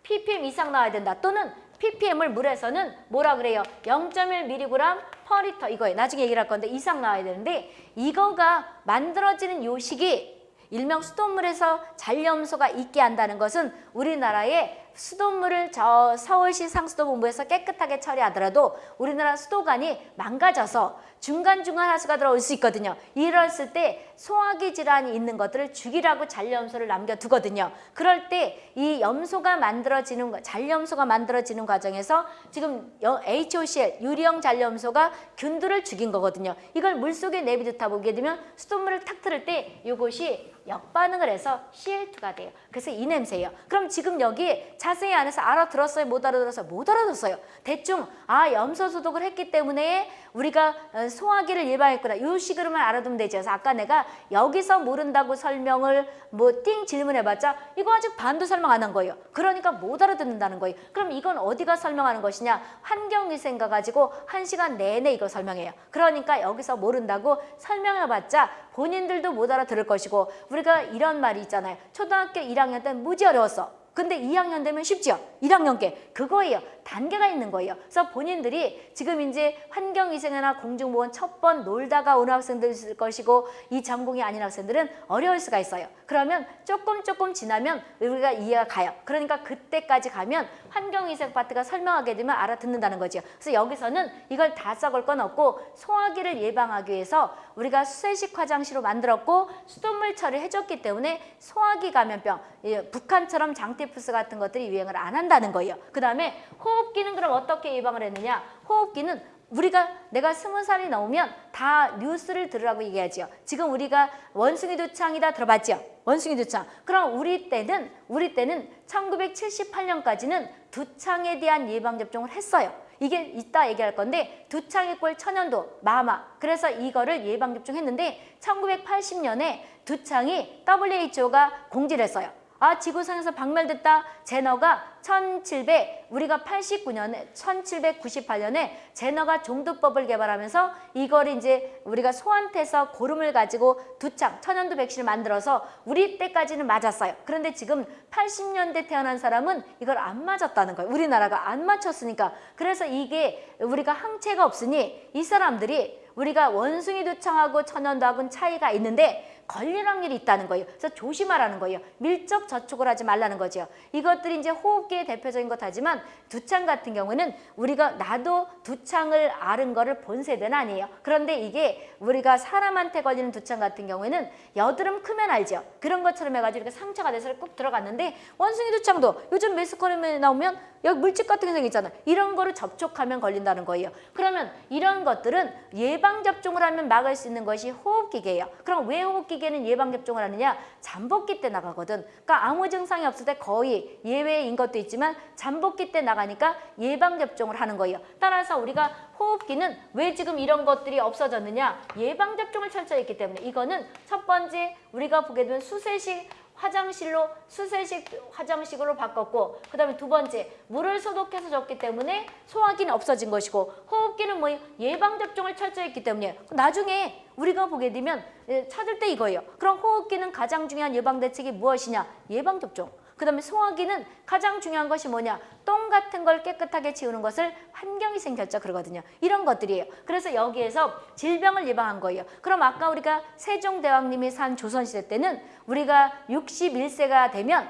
ppm 이상 나와야 된다. 또는 ppm을 물에서는 뭐라 그래요? 0.1mg per 리터 이거예요. 나중에 얘기를 할 건데 이상 나와야 되는데 이거가 만들어지는 요식이 일명 수돗물에서 잔염소가 있게 한다는 것은 우리나라의 수돗물을 저 서울시 상수도본부에서 깨끗하게 처리하더라도 우리나라 수도관이 망가져서 중간중간 하수가 들어올 수 있거든요. 이랬을 때 소화기 질환이 있는 것들을 죽이라고 잔염소를 남겨두거든요. 그럴 때 이 염소가 만들어지는 거- 잔염소가 만들어지는 과정에서 지금 여- HOCl 유리형 잔염소가 균들을 죽인 거거든요. 이걸 물속에 내비두다 보게 되면 수돗물을 탁 틀을 때 이것이 역반응을 해서 CL2가 돼요. 그래서 이 냄새예요. 그럼 지금 여기 자세히 안에서 알아들었어요? 못 알아들었어요? 못 알아들었어요. 대충 아 염소 소독을 했기 때문에 우리가 어, 소화기를 예방했구나. 이 식으로만 알아두면 되죠. 그래서 아까 내가 여기서 모른다고 설명을 뭐 띵 질문해봤자 이거 아직 반도 설명 안 한 거예요. 그러니까 못 알아듣는다는 거예요. 그럼 이건 어디가 설명하는 것이냐? 환경위생가 가지고 한 시간 내내 이거 설명해요. 그러니까 여기서 모른다고 설명해봤자 본인들도 못 알아들을 것이고 우리가 이런 말이 있잖아요. 초등학교 1학년 때는 무지 어려웠어. 근데 2학년 되면 쉽죠. 1학년 께 그거예요. 단계가 있는 거예요. 그래서 본인들이 지금 이제 환경위생이나 공중보건 첫 번 놀다가 온 학생들 있을 것이고 이 전공이 아닌 학생들은 어려울 수가 있어요. 그러면 조금 조금 지나면 우리가 이해가 가요. 그러니까 그때까지 가면 환경위생 파트가 설명하게 되면 알아듣는다는 거죠. 그래서 여기서는 이걸 다 썩을 건 없고 소화기를 예방하기 위해서 우리가 수세식 화장실로 만들었고 수돗물 처리를 해줬기 때문에 소화기 감염병, 예, 북한처럼 장티푸스 같은 것들이 유행을 안 한다는 거예요. 그 다음에 호흡 기는 그럼 어떻게 예방을 했느냐? 호흡기는 우리가 내가 스무 살이 넘으면 다 뉴스를 들으라고 얘기하지요. 지금 우리가 원숭이 두창이다 들어봤죠? 원숭이 두창. 그럼 우리 때는 우리 때는 1978년까지는 두창에 대한 예방 접종을 했어요. 이게 이따 얘기할 건데 두창의 꼴 천연도 마마 그래서 이거를 예방 접종했는데 1980년에 두창이 WHO가 공지를 했어요. 아 지구상에서 박멸됐다 제너가 1700 우리가 89년에 1798년에 제너가 종두법을 개발하면서 이걸 이제 우리가 소한테서 고름을 가지고 두 창 천연두 백신을 만들어서 우리 때까지는 맞았어요. 그런데 지금 80년대 태어난 사람은 이걸 안 맞았다는 거예요. 우리나라가 안 맞췄으니까 그래서 이게 우리가 항체가 없으니 이 사람들이 우리가 원숭이 두창하고 천연두하고는 차이가 있는데 걸릴 확률이 있다는 거예요. 그래서 조심하라는 거예요. 밀접 접촉을 하지 말라는 거죠. 이것들이 이제 호흡기의 대표적인 것 하지만 두창 같은 경우는 우리가 나도 두창을 앓은 거를 본 세대는 아니에요. 그런데 이게 우리가 사람한테 걸리는 두창 같은 경우에는 여드름 크면 알죠. 그런 것처럼 해가지고 이렇게 상처가 돼서 꾹 들어갔는데 원숭이 두창도 요즘 매스컴에 나오면 여기 물집 같은 게 생기잖아. 이런 거를 접촉하면 걸린다는 거예요. 그러면 이런 것들은 예방 접종을 하면 막을 수 있는 것이 호흡기계예요. 그럼 왜 호흡기 계는 예방 접종을 하느냐? 잠복기 때 나가거든. 그러니까 아무 증상이 없을 때 거의 예외인 것도 있지만 잠복기 때 나가니까 예방 접종을 하는 거예요. 따라서 우리가 호흡기는 왜 지금 이런 것들이 없어졌느냐? 예방 접종을 철저히 했기 때문에 이거는 첫 번째 우리가 보게 되면 수세식 화장실로 수세식 화장식으로 바꿨고 그 다음에 두 번째 물을 소독해서 줬기 때문에 소화기는 없어진 것이고 호흡기는 뭐 예방접종을 철저히 했기 때문에 나중에 우리가 보게 되면 예, 찾을 때 이거예요. 그럼 호흡기는 가장 중요한 예방대책이 무엇이냐? 예방접종. 그 다음에 소화기는 가장 중요한 것이 뭐냐? 똥 같은 걸 깨끗하게 치우는 것을 환경위생 결자 그러거든요. 이런 것들이에요. 그래서 여기에서 질병을 예방한 거예요. 그럼 아까 우리가 세종대왕님이 산 조선시대 때는 우리가 61세가 되면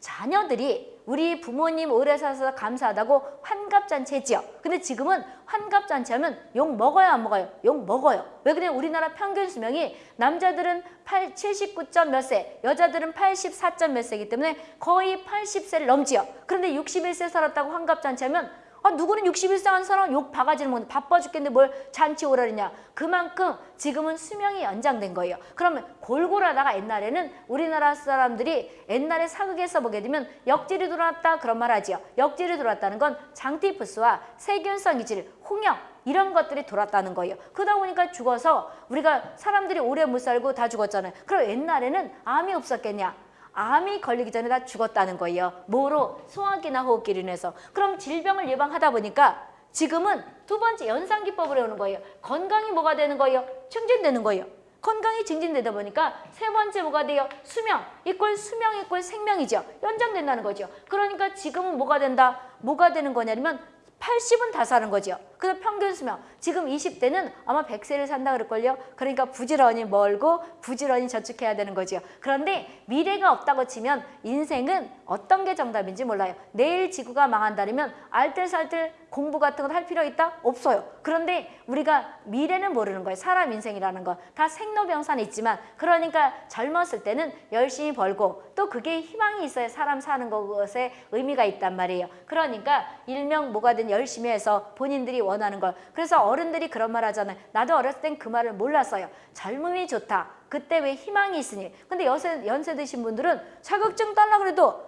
자녀들이 우리 부모님 오래 사서 감사하다고 환갑잔치했지요. 근데 지금은 환갑잔치 하면 욕 먹어요 안 먹어요? 욕 먹어요. 왜 그래? 우리나라 평균 수명이 남자들은 8, 79점 몇 세, 여자들은 84점 몇 세이기 때문에 거의 80세를 넘지요. 그런데 61세 살았다고 환갑잔치 하면 아, 누구는 61세 한 사람 욕 바가지를 먹는데 바빠 죽겠는데 뭘 잔치 오라 그러냐. 그만큼 지금은 수명이 연장된 거예요. 그러면 골골하다가 옛날에는 우리나라 사람들이 옛날에 사극에서 보게 되면 역질이 들어왔다 그런 말 하지요. 역질이 들어왔다는 건 장티푸스와 세균성 이질, 홍역 이런 것들이 돌았다는 거예요. 그러다 보니까 죽어서 우리가 사람들이 오래 못 살고 다 죽었잖아요. 그럼 옛날에는 암이 없었겠냐? 암이 걸리기 전에 다 죽었다는 거예요. 뭐로? 소화기나 호흡기로 인해서. 그럼 질병을 예방하다 보니까 지금은 두 번째 연상기법을 해오는 거예요. 건강이 뭐가 되는 거예요? 증진되는 거예요. 건강이 증진되다 보니까 세 번째 뭐가 돼요? 수명. 이꼴 수명 이꼴 생명이죠. 연장된다는 거죠. 그러니까 지금은 뭐가 된다? 뭐가 되는 거냐면 80은 다 사는 거죠. 그래서 평균 수명. 지금 20대는 아마 100세를 산다 그럴걸요. 그러니까 부지런히 멀고 부지런히 저축해야 되는 거죠. 그런데 미래가 없다고 치면 인생은 어떤 게 정답인지 몰라요. 내일 지구가 망한다면 알뜰살뜰 공부 같은 거할 필요 있다? 없어요. 그런데 우리가 미래는 모르는 거예요. 사람 인생이라는 거. 다 생로병사는 있지만 그러니까 젊었을 때는 열심히 벌고 또 그게 희망이 있어야 사람 사는 것에 의미가 있단 말이에요. 그러니까 일명 뭐가 든 열심히 해서 본인들이 원하는 걸. 그래서 어른들이 그런 말 하잖아요. 나도 어렸을 땐 그 말을 몰랐어요. 젊음이 좋다. 그때 왜 희망이 있으니. 근데 연세, 연세 드신 분들은 자격증 딸라 그래도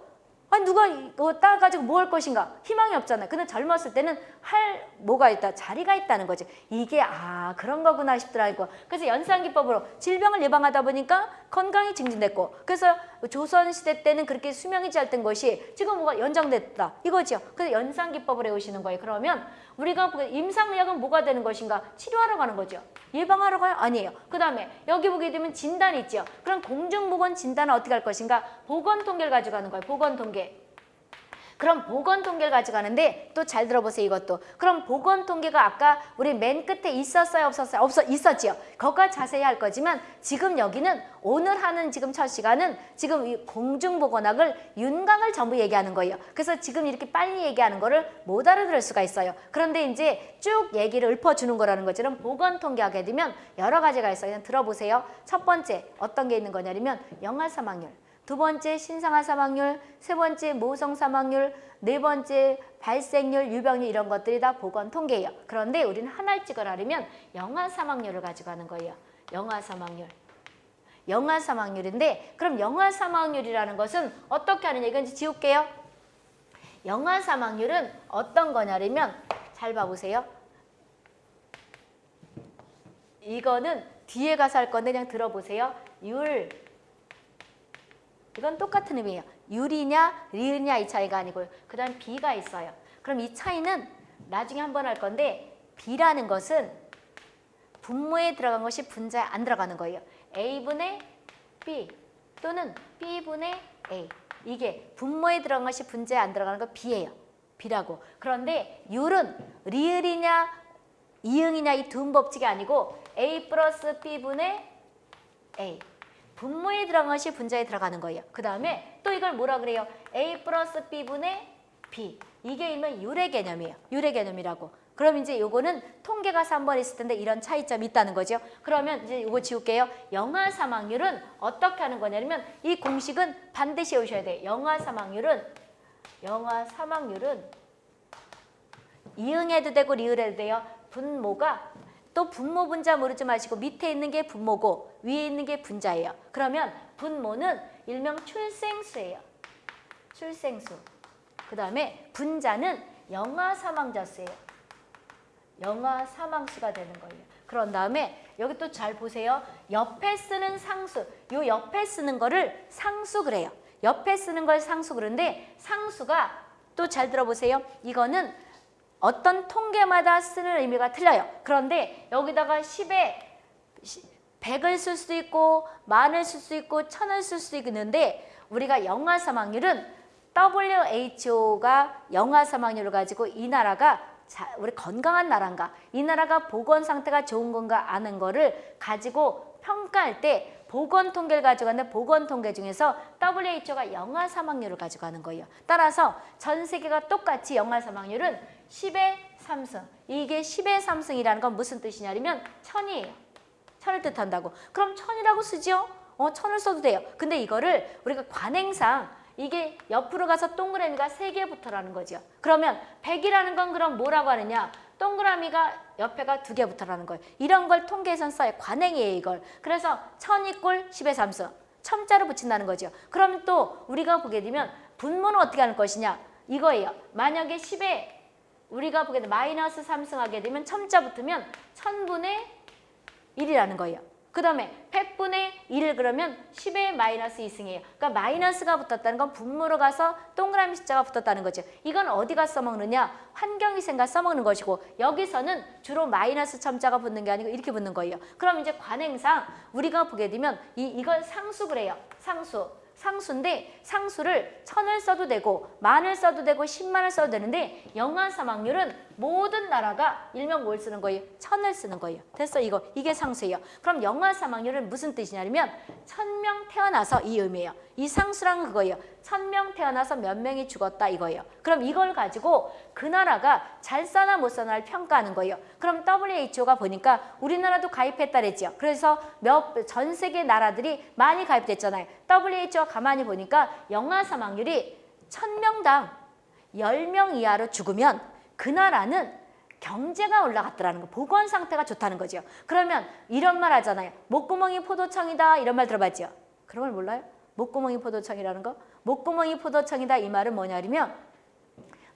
아니 누가 이거 따가지고 뭐 할 것인가 희망이 없잖아요. 근데 젊었을 때는 할 뭐가 있다 자리가 있다는 거지. 이게 아 그런 거구나 싶더라고. 그래서 연상기법으로 질병을 예방하다 보니까 건강이 증진됐고 그래서 조선 시대 때는 그렇게 수명이 짧던 것이 지금 뭐가 연장됐다 이거죠. 그래서 연상기법을 해오시는 거예요. 그러면 우리가 임상의학은 뭐가 되는 것인가 치료하러 가는 거죠. 예방하러 가요? 아니에요. 그 다음에 여기 보게 되면 진단이 있죠. 그럼 공중보건 진단은 어떻게 할 것인가? 보건통계를 가져가는 거예요. 보건통계. 그럼 보건 통계를 가져가는데 또 잘 들어보세요 이것도. 그럼 보건 통계가 아까 우리 맨 끝에 있었어요 없었어요? 없어 있었지요. 거기가 자세히 할 거지만 지금 여기는 오늘 하는 지금 첫 시간은 지금 이 공중보건학을 윤곽을 전부 얘기하는 거예요. 그래서 지금 이렇게 빨리 얘기하는 거를 못 알아들을 수가 있어요. 그런데 이제 쭉 얘기를 읊어주는 거라는 것처럼 보건 통계 하게 되면 여러 가지가 있어요. 그냥 들어보세요. 첫 번째 어떤 게 있는 거냐면 영아 사망률. 두 번째 신생아 사망률, 세 번째 모성 사망률, 네 번째 발생률, 유병률 이런 것들이 다 보건 통계예요. 그런데 우리는 하나를 찍어라면 영아 사망률을 가지고 하는 거예요. 영아 사망률. 영아 사망률인데 그럼 영아 사망률이라는 것은 어떻게 이건 이제 지울게요. 영아 사망률은 어떤 거냐면 잘 봐보세요. 이거는 뒤에 가서 할 건데 그냥 들어보세요. 율, 이건 똑같은 의미예요. 유리냐 리으냐 이 차이가 아니고요. 그 다음 비가 있어요. 그럼 이 차이는 나중에 한번 할 건데 비라는 것은 분모에 들어간 것이 분자에 안 들어가는 거예요. A분의 B 또는 B분의 A 이게 분모에 들어간 것이 분자에 안 들어가는 거 B예요. B라고. 그런데 율은 리을이냐 이응이냐 이두 법칙이 아니고 A 플러스 B분의 A 분모에 들어간 것이 분자에 들어가는 거예요. 그 다음에 또 이걸 뭐라 그래요? A 플러스 B분의 B. 이게 일명 유래 개념이에요. 유래 개념이라고. 그럼 이제 요거는 통계가 3번 있을 텐데 이런 차이점이 있다는 거죠. 그러면 이제 요거 지울게요. 영아 사망률은 어떻게 하는 거냐면 이 공식은 반드시 외우셔야 돼요. 영아 사망률은 영아 사망률은 이응해도 되고 리을해도 돼요. 분모가 또 분모 분자 모르지 마시고 밑에 있는 게 분모고 위에 있는 게 분자예요. 그러면 분모는 일명 출생수예요. 출생수. 그 다음에 분자는 영아 사망자 수예요. 영아 사망수가 되는 거예요. 그런 다음에 여기 또 잘 보세요. 옆에 쓰는 상수. 요 옆에 쓰는 거를 상수 그래요. 옆에 쓰는 걸 상수 그런데 상수가 또 잘 들어보세요. 이거는 어떤 통계마다 쓰는 의미가 틀려요. 그런데 여기다가 10에 100을 쓸 수도 있고 만을 쓸 수 있고 천을 쓸 수도 있는데 우리가 영아 사망률은 WHO가 영아 사망률을 가지고 이 나라가 자, 우리 건강한 나라인가 이 나라가 보건 상태가 좋은 건가 아는 거를 가지고 평가할 때 보건 통계를 가져가는데 보건 통계 중에서 WHO가 영아 사망률을 가져가는 거예요. 따라서 전 세계가 똑같이 영아 사망률은 10의 3승. 이게 10의 3승이라는 건 무슨 뜻이냐면 천이에요. 천을 뜻한다고. 그럼 천이라고 쓰죠? 어, 천을 써도 돼요. 근데 이거를 우리가 관행상 이게 옆으로 가서 동그라미가 세개 붙어라는 거죠. 그러면 100이라는 건 그럼 뭐라고 하느냐? 동그라미가 옆에가 두개 붙어라는 거예요. 이런 걸 통계에선 써요. 관행이에요, 이걸. 그래서 천 이꼴 10의 3승. 첨자로 붙인다는 거죠. 그러면 또 우리가 보게 되면 분모는 어떻게 하는 것이냐? 이거예요. 만약에 10에 우리가 보게 되면 마이너스 3승 하게 되면 첨자 붙으면 천분의 1이라는 거예요. 그 다음에 100분의 1을 그러면 10의 마이너스 2승이에요. 그러니까 마이너스가 붙었다는 건 분모로 가서 동그라미 숫자가 붙었다는 거죠. 이건 어디가 써먹느냐? 환경위생가 써먹는 것이고 여기서는 주로 마이너스 첨자가 붙는 게 아니고 이렇게 붙는 거예요. 그럼 이제 관행상 우리가 보게 되면 이, 이걸 상수 그래요. 상수. 상수인데 상수를 천을 써도 되고 만을 써도 되고 십만을 써도 되는데 영아 사망률은 모든 나라가 일명 뭘 쓰는 거예요? 천을 쓰는 거예요. 됐어 이거 이게 상수예요. 그럼 영아 사망률은 무슨 뜻이냐면 천 명 태어나서 이 의미예요. 이 상수란 그거예요. 천 명 태어나서 몇 명이 죽었다 이거예요. 그럼 이걸 가지고 그 나라가 잘 사나 못 사나를 평가하는 거예요. 그럼 WHO가 보니까 우리나라도 가입했다 그랬죠. 그래서 몇 전 세계 나라들이 많이 가입됐잖아요. WHO가 가만히 보니까 영아 사망률이 천 명당 열 명 이하로 죽으면 그 나라는 경제가 올라갔더라는 거, 보건 상태가 좋다는 거죠. 그러면 이런 말 하잖아요. 목구멍이 포도청이다 이런 말 들어봤죠? 그런 걸 몰라요? 목구멍이 포도청이라는 거? 목구멍이 포도청이다 이 말은 뭐냐면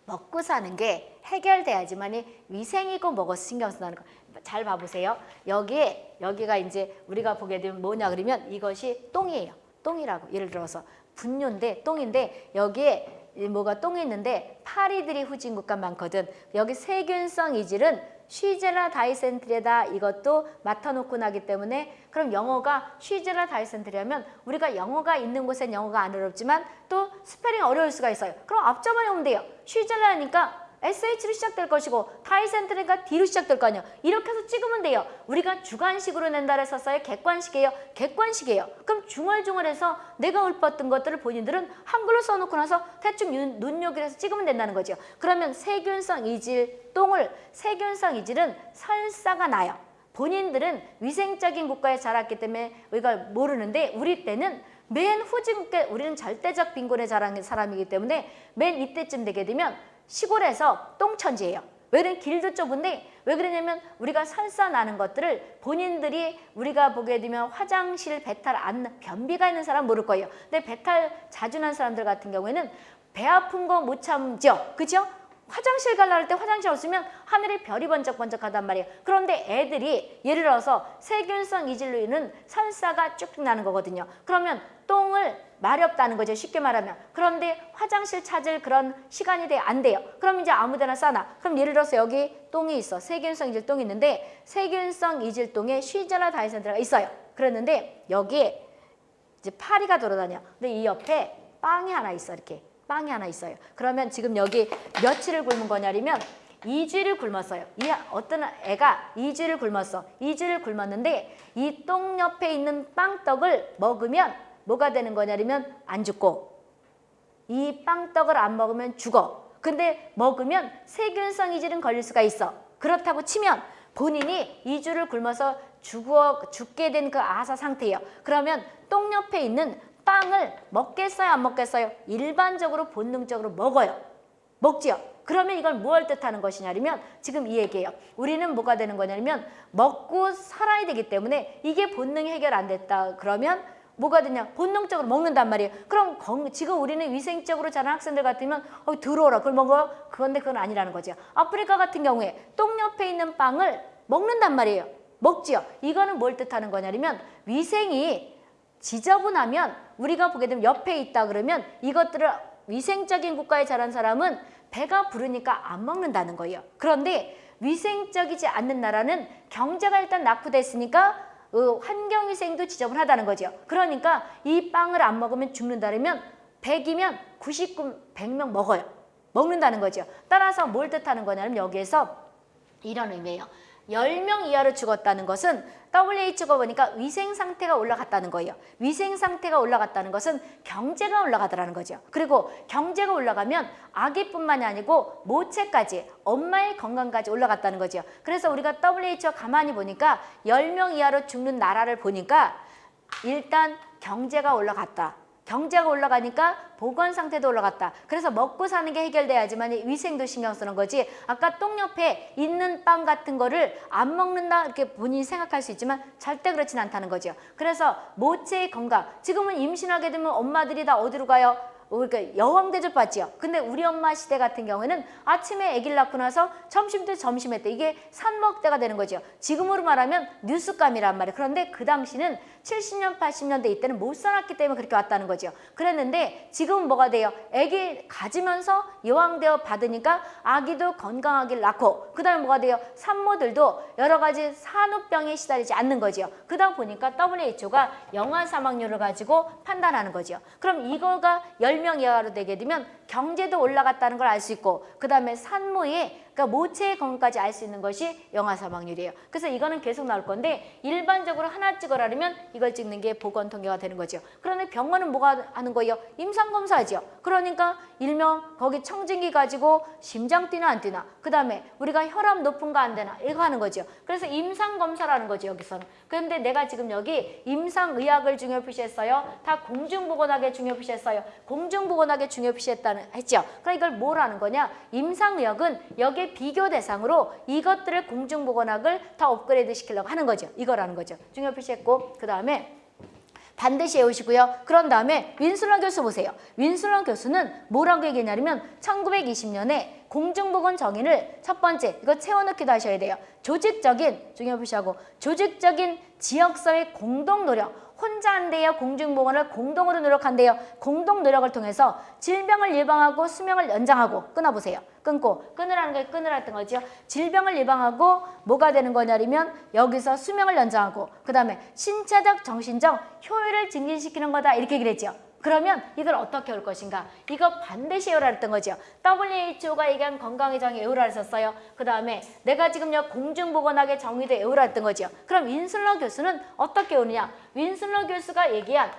먹고 사는 게 해결돼야지만 이 위생이고 먹어서 신경 쓴다는 거. 잘 봐보세요. 여기에 여기가 이제 우리가 보게 되면 뭐냐 그러면 이것이 똥이에요. 똥이라고 예를 들어서 분뇨인데 똥인데 여기에 이 뭐가 똥이 있는데 파리들이 후진국가 많거든. 여기 세균성 이질은 Shigella dysentery다 이것도 맡아놓고 나기 때문에 그럼 영어가 Shigella dysentery하면 우리가 영어가 있는 곳엔 영어가 안 어렵지만 또 스펠링 어려울 수가 있어요. 그럼 앞자만 외면 돼요. Shigella니까 SH로 시작될 것이고 dysentery가 D로 시작될 거 아니에요. 이렇게 해서 찍으면 돼요. 우리가 주관식으로 낸다 써요. 객관식이에요. 객관식이에요. 그럼 중얼중얼해서 내가 읊었던 것들을 본인들은 한글로 써놓고 나서 대충 눈- 눈요기를 해서 찍으면 된다는 거죠. 그러면 세균성 이질, 똥을 세균성 이질은 설사가 나요. 본인들은 위생적인 국가에 자랐기 때문에 이걸 모르는데 우리 때는 맨 후진국에 우리는 절대적 빈곤에 자란 사람이기 때문에 맨 이때쯤 되게 되면 시골에서 똥천지예요. 왜냐면 길도 좁은데 왜 그러냐면 우리가 설사 나는 것들을 본인들이 우리가 보게 되면 화장실 배탈 안 변비가 있는 사람 모를 거예요. 근데 배탈 자주 난 사람들 같은 경우에는 배 아픈 거 못 참죠. 그죠? 화장실 가려 할때 화장실 없으면 하늘에 별이 번쩍번쩍하단 말이에요. 그런데 애들이 예를 들어서 세균성 이질로 인한 설사가 쭉쭉 나는 거거든요. 그러면 똥을 마렵다는 거죠. 쉽게 말하면. 그런데 화장실 찾을 그런 시간이 돼 안 돼요. 그럼 이제 아무데나 싸나. 그럼 예를 들어서 여기 똥이 있어. 세균성 이질 똥이 있는데 세균성 이질 똥에 쉬젤라 다이센트가 있어요. 그랬는데 여기에 이제 파리가 돌아다녀. 근데 이 옆에 빵이 하나 있어. 이렇게. 빵이 하나 있어요. 그러면 지금 여기 며칠을 굶은 거냐면 2주를 굶었어요. 이 어떤 애가 2주를 굶었어. 2주를 굶었는데 이 똥 옆에 있는 빵떡을 먹으면 뭐가 되는 거냐면 안 죽고 이 빵떡을 안 먹으면 죽어. 근데 먹으면 세균성 이질은 걸릴 수가 있어. 그렇다고 치면 본인이 2주를 굶어서 죽어 죽게 된 그 아사 상태예요. 그러면 똥 옆에 있는 빵을 먹겠어요, 안 먹겠어요? 일반적으로 본능적으로 먹어요. 먹지요. 그러면 이걸 무엇 뜻하는 것이냐면 지금 이 얘기예요. 우리는 뭐가 되는 거냐면 먹고 살아야 되기 때문에 이게 본능이 해결 안 됐다 그러면 뭐가 되냐? 본능적으로 먹는단 말이에요. 그럼 건- 지금 우리는 위생적으로 자란 학생들 같으면 어, 들어오라. 그걸 먹어. 그건데 그건 아니라는 거죠. 아프리카 같은 경우에 똥 옆에 있는 빵을 먹는단 말이에요. 먹지요. 이거는 뭘 뜻하는 거냐면 위생이 지저분하면 우리가 보게 되면 옆에 있다 그러면 이것들을 위생적인 국가에 자란 사람은 배가 부르니까 안 먹는다는 거예요. 그런데 위생적이지 않는 나라는 경제가 일단 낙후됐으니까 어, 환경위생도 지저분하다는 거죠. 그러니까 이 빵을 안 먹으면 죽는다면 100이면 99, 100명 먹어요. 먹는다는 거죠. 따라서 뭘 뜻하는 거냐면 여기에서 이런 의미예요. 10명 이하로 죽었다는 것은 WHO가 보니까 위생 상태가 올라갔다는 거예요. 위생 상태가 올라갔다는 것은 경제가 올라가더라는 거죠. 그리고 경제가 올라가면 아기뿐만이 아니고 모체까지 엄마의 건강까지 올라갔다는 거죠. 그래서 우리가 WHO 가만히 보니까 10명 이하로 죽는 나라를 보니까 일단 경제가 올라갔다. 경제가 올라가니까 보건 상태도 올라갔다. 그래서 먹고 사는 게 해결돼야지만 이 위생도 신경 쓰는 거지. 아까 똥 옆에 있는 빵 같은 거를 안 먹는다 이렇게 본인이 생각할 수 있지만 절대 그렇진 않다는 거죠. 그래서 모체의 건강. 지금은 임신하게 되면 엄마들이 다 어디로 가요? 그러니까 여왕 대접 받지요. 근데 우리 엄마 시대 같은 경우에는 아침에 아기를 낳고 나서 점심 때 점심에 때 이게 산먹대가 되는 거죠. 지금으로 말하면 뉴스감이란 말이에요. 그런데 그 당시는 70년, 80년대 이때는 못 살았기 때문에 그렇게 왔다는 거죠. 그랬는데 지금은 뭐가 돼요? 아기 가지면서 여왕대어 받으니까 아기도 건강하게 낳고 그 다음에 뭐가 돼요? 산모들도 여러 가지 산후병에 시달리지 않는 거죠. 그러다 보니까 WHO가 영아 사망률을 가지고 판단하는 거죠. 그럼 이거가 10명 이하로 되게 되면 경제도 올라갔다는 걸 알 수 있고 그 다음에 산모의 그러니까 모체의 건강까지 알 수 있는 것이 영아 사망률이에요. 그래서 이거는 계속 나올 건데 일반적으로 하나 찍어라면 이걸 찍는 게 보건 통계가 되는 거죠. 그런데 병원은 뭐가 하는 거예요? 임상 검사죠. 그러니까 일명 거기 청진기 가지고 심장 뛰나 안 뛰나 그 다음에 우리가 혈압 높은가 안 되나 이거 하는 거죠. 그래서 임상 검사라는 거죠 여기서는. 그런데 내가 지금 여기 임상 의학을 중요 표시했어요. 다 공중 보건학에 중요 표시했어요. 공중 보건학에 중요 표시했다는 했죠. 그러니까 이걸 뭘 하는 거냐? 임상 의학은 여기 에 비교 대상으로 이것들을 공중보건학을 더 업그레이드 시키려고 하는 거죠. 이거라는 거죠. 중요 표시했고 그 다음에 반드시 외우시고요. 그런 다음에 윈슬러 교수 보세요. 윈슬러 교수는 뭐라고 얘기했냐면 1920년에 공중보건 정의를 첫 번째 이거 채워넣기도 하셔야 돼요. 조직적인 중요 표시하고 조직적인 지역사회 공동 노력 혼자 안 돼요. 공중보건을 공동으로 노력한대요. 공동 노력을 통해서 질병을 예방하고 수명을 연장하고 끊어보세요. 끊고 끊으라는 게 끊으라는 거죠. 질병을 예방하고 뭐가 되는 거냐면 여기서 수명을 연장하고 그 다음에 신체적 정신적 효율을 증진시키는 거다 이렇게 얘기를 했죠. 그러면 이걸 어떻게 올 것인가? 이거 반드시 외우라 했던 거죠. WHO가 얘기한 건강의 정의 외우라 했었어요. 그 다음에 내가 지금 여 공중보건학의 정의도 외우라 했던 거죠. 그럼 윈슬러 교수는 어떻게 외우느냐? 윈슬러 교수가 얘기한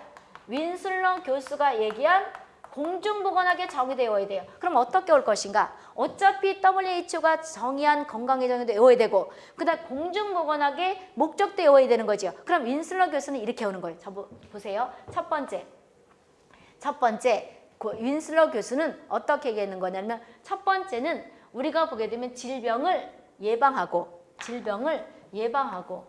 윈슬러 교수가 얘기한 공중보건학의 정의도 외워야 돼요. 그럼 어떻게 올 것인가? 어차피 WHO가 정의한 건강의 정의도 외워야 되고 그다음 공중보건학의 목적도 외워야 되는 거죠. 그럼 윈슬러 교수는 이렇게 오는 거예요. 저 보- 보세요. 첫 번째. 첫 번째 그 윈슬러 교수는 어떻게 얘기하는 거냐면 첫 번째는 우리가 보게 되면 질병을 예방하고 질병을 예방하고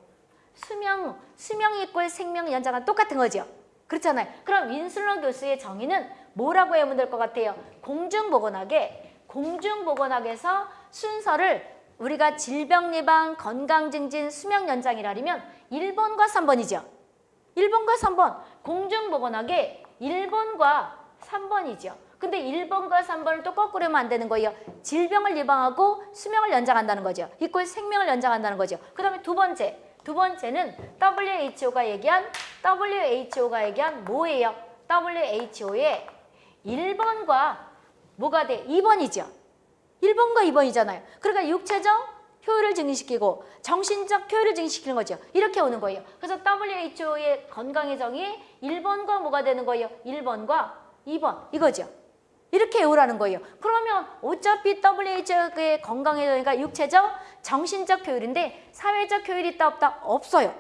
수명 수명 이꼴 생명 연장은 똑같은 거죠. 그렇잖아요. 그럼 윈슬러 교수의 정의는 뭐라고 하면 될것 같아요? 공중보건학의 공중보건학에서 순서를 우리가 질병 예방, 건강 증진, 수명 연장이라면 1번과 3번이죠. 1번과 3번 공중보건학의 1번과 3번이죠. 근데 1번과 3번을 또 거꾸로 하면 안 되는 거예요. 질병을 예방하고 수명을 연장한다는 거죠. 이꼴 생명을 연장한다는 거죠. 그 다음에 두 번째. 두 번째는 WHO가 얘기한 WHO가 얘기한 뭐예요? WHO의 1번과 뭐가 돼? 2번이죠. 1번과 2번이잖아요. 그러니까 육체적 효율을 증진시키고 정신적 효율을 증진시키는 거죠. 이렇게 오는 거예요. 그래서 WHO의 건강의 정의 1번과 뭐가 되는 거예요? 1번과 2번 이거죠. 이렇게 외우라는 거예요. 그러면 어차피 WHO의 건강의 정의가 육체적, 정신적 효율인데 사회적 효율이 있다 없다? 없어요.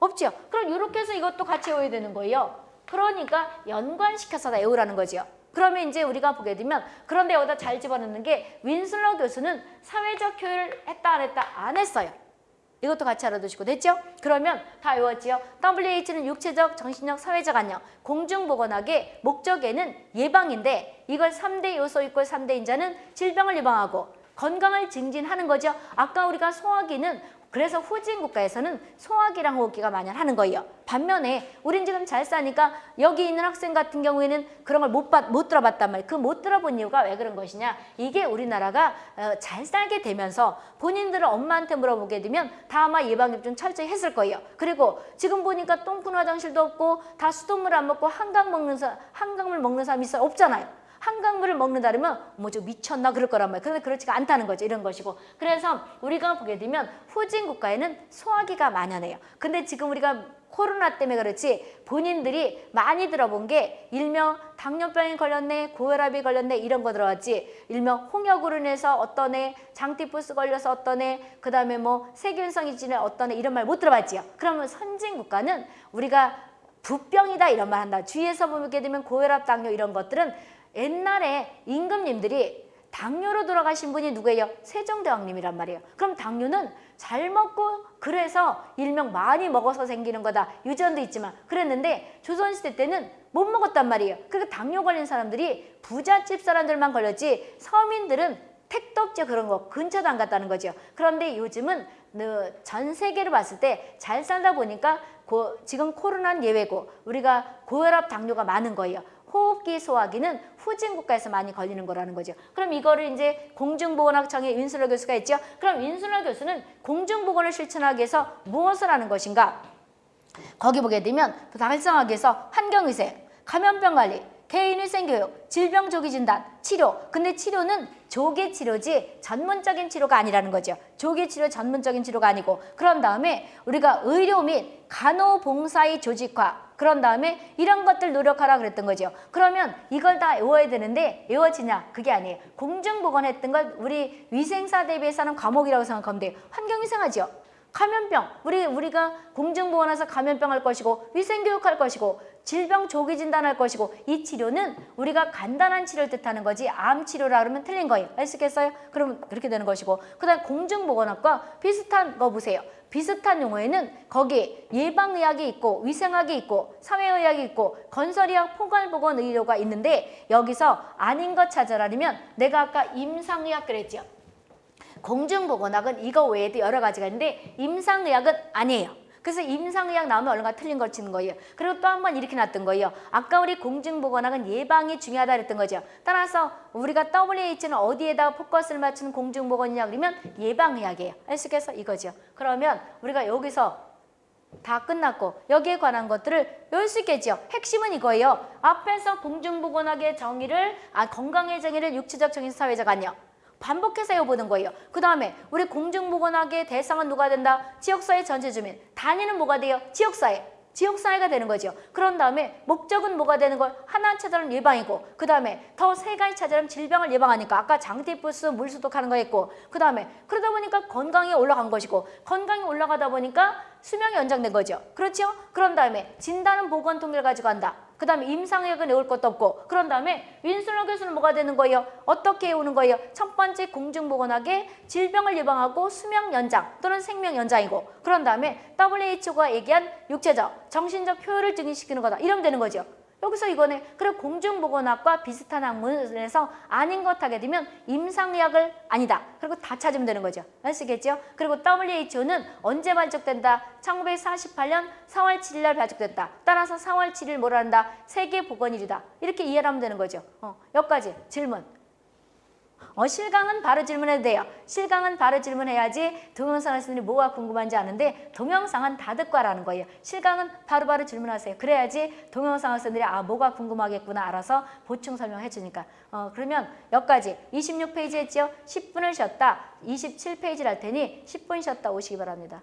없죠. 그럼 이렇게 해서 이것도 같이 외워야 되는 거예요. 그러니까 연관시켜서 다 외우라는 거죠. 그러면 이제 우리가 보게 되면 그런데 여기다 잘 집어넣는 게 윈슬러 교수는 사회적 효율을 했다 안 했다 안 했어요. 이것도 같이 알아두시고 됐죠? 그러면 다 외웠지요? WH는 육체적, 정신적, 사회적 안녕. 공중보건학의 목적에는 예방인데 이걸 3대 요소 있고 3대 인자는 질병을 예방하고 건강을 증진하는 거죠. 아까 우리가 소화기는 그래서 후진 국가에서는 소화기랑 호흡기가 만연하는 거예요. 반면에 우린 지금 잘 사니까 여기 있는 학생 같은 경우에는 그런 걸 못 못 들어봤단 말이에요. 그 못 들어본 이유가 왜 그런 것이냐. 이게 우리나라가 어, 잘 살게 되면서 본인들은 엄마한테 물어보게 되면 다 아마 예방을 좀 철저히 했을 거예요. 그리고 지금 보니까 똥큰 화장실도 없고 다 수돗물 안 먹고 한강 먹는 사 한강물 먹는 사람이 있어 없잖아요. 한강물을 먹는다 그러면 뭐저 미쳤나 그럴 거란 말이에요. 그런데 그렇지가 않다는 거죠. 이런 것이고. 그래서 우리가 보게 되면 후진 국가에는 소화기가 만연해요. 근데 지금 우리가 코로나 때문에 그렇지 본인들이 많이 들어본 게 일명 당뇨병이 걸렸네, 고혈압이 걸렸네 이런 거 들어왔지 일명 홍역으로 인해서 어떤 애 장티푸스 걸려서 어떤 애 그 다음에 뭐 세균성이 지내 어떤 애 이런 말 못 들어봤지요. 그러면 선진 국가는 우리가 부병이다 이런 말 한다. 주위에서 보게 되면 고혈압, 당뇨 이런 것들은 옛날에 임금님들이 당뇨로 돌아가신 분이 누구예요? 세종대왕님이란 말이에요. 그럼 당뇨는 잘 먹고 그래서 일명 많이 먹어서 생기는 거다. 유전도 있지만 그랬는데 조선시대 때는 못 먹었단 말이에요. 그러니까 당뇨 걸린 사람들이 부잣집 사람들만 걸렸지 서민들은 택도 없죠 그런 거 근처도 안 갔다는 거죠. 그런데 요즘은 전 세계를 봤을 때 잘 살다 보니까 고, 지금 코로나는 예외고 우리가 고혈압 당뇨가 많은 거예요. 호흡기 소화기는 후진 국가에서 많이 걸리는 거라는 거죠. 그럼 이거를 이제 공중보건학청의 윤순호 교수가 있죠. 그럼 윤순호 교수는 공중보건을 실천하기 위해서 무엇을 하는 것인가? 거기 보게 되면 달성하기 위해서 환경위생, 감염병 관리, 개인위생교육, 질병 조기 진단, 치료. 근데 치료는 조기 치료지 전문적인 치료가 아니라는 거죠. 조기 치료 전문적인 치료가 아니고 그런 다음에 우리가 의료 및 간호봉사의 조직화 그런 다음에 이런 것들 노력하라 그랬던 거죠. 그러면 이걸 다 외워야 되는데 외워지냐? 그게 아니에요. 공중보건 했던 걸 우리 위생사 대비해서는 과목이라고 생각하면 돼요. 환경위생하죠. 감염병, 우리, 우리가 공중보건에서 감염병 할 것이고 위생교육 할 것이고 질병 조기 진단할 것이고 이 치료는 우리가 간단한 치료를 뜻하는 거지 암 치료라 그러면 틀린 거예요. 아시겠어요? 그러면 그렇게 되는 것이고 그 다음 공중보건학과 비슷한 거 보세요. 비슷한 용어에는 거기 예방의학이 있고 위생학이 있고 사회의학이 있고 건설의학 포괄보건의료가 있는데 여기서 아닌 것 찾아라면 내가 아까 임상의학 그랬죠. 공중보건학은 이거 외에도 여러 가지가 있는데 임상의학은 아니에요. 그래서 임상의학 나오면 얼른가 틀린 걸 치는 거예요. 그리고 또 한 번 이렇게 놨던 거예요. 아까 우리 공중보건학은 예방이 중요하다 그랬던 거죠. 따라서 우리가 WH는 어디에다 포커스를 맞추는 공중보건이냐 그러면 예방의학이에요. 아시겠어? 이거죠. 그러면 우리가 여기서 다 끝났고 여기에 관한 것들을 외울 수 있겠죠. 핵심은 이거예요. 앞에서 공중보건학의 정의를 아 건강의 정의를 육체적 정의 사회적 안녕 반복해서 해보는 거예요. 그 다음에 우리 공중보건학의 대상은 누가 된다? 지역사회 전체 주민. 단위는 뭐가 돼요? 지역사회. 지역사회가 되는 거죠. 그런 다음에 목적은 뭐가 되는 걸 하나 찾아는 예방이고 그 다음에 더 세 가지 찾아는 질병을 예방하니까 아까 장티푸스 물수독하는 거 했고 그 다음에 그러다 보니까 건강이 올라간 것이고 건강이 올라가다 보니까 수명이 연장된 거죠. 그렇죠? 그런 다음에 진단은 보건 통계를 가지고 한다. 그 다음에 임상의학은 외울 것도 없고 그런 다음에 윈슬러 교수는 뭐가 되는 거예요? 어떻게 외우는 거예요? 첫 번째 공중보건학의 질병을 예방하고 수명 연장 또는 생명 연장이고 그런 다음에 WHO가 얘기한 육체적, 정신적 효율을 증진시키는 거다. 이러면 되는 거죠. 여기서 이거네. 그리고 공중보건학과 비슷한 학문에서 아닌 것 하게 되면 임상의학을 아니다. 그리고 다 찾으면 되는 거죠. 아시겠죠? 그리고 WHO는 언제 발족된다? 1948년 4월 7일 날 발족됐다. 따라서 4월 7일 뭐라 한다? 세계보건일이다. 이렇게 이해를 하면 되는 거죠. 어, 여기까지 질문. 어, 실강은 바로 질문해도 돼요. 실강은 바로 질문해야지 동영상 할수있 뭐가 궁금한지 아는데 동영상은 다 듣고 하라는 거예요. 실강은 바로바로 바로 질문하세요. 그래야지 동영상 학생들이 아 뭐가 궁금하겠구나 알아서 보충 설명해 주니까. 어, 그러면 여기까지 26페이지 했죠? 10분을 쉬었다. 27페이지를 할 테니 10분 쉬었다 오시기 바랍니다.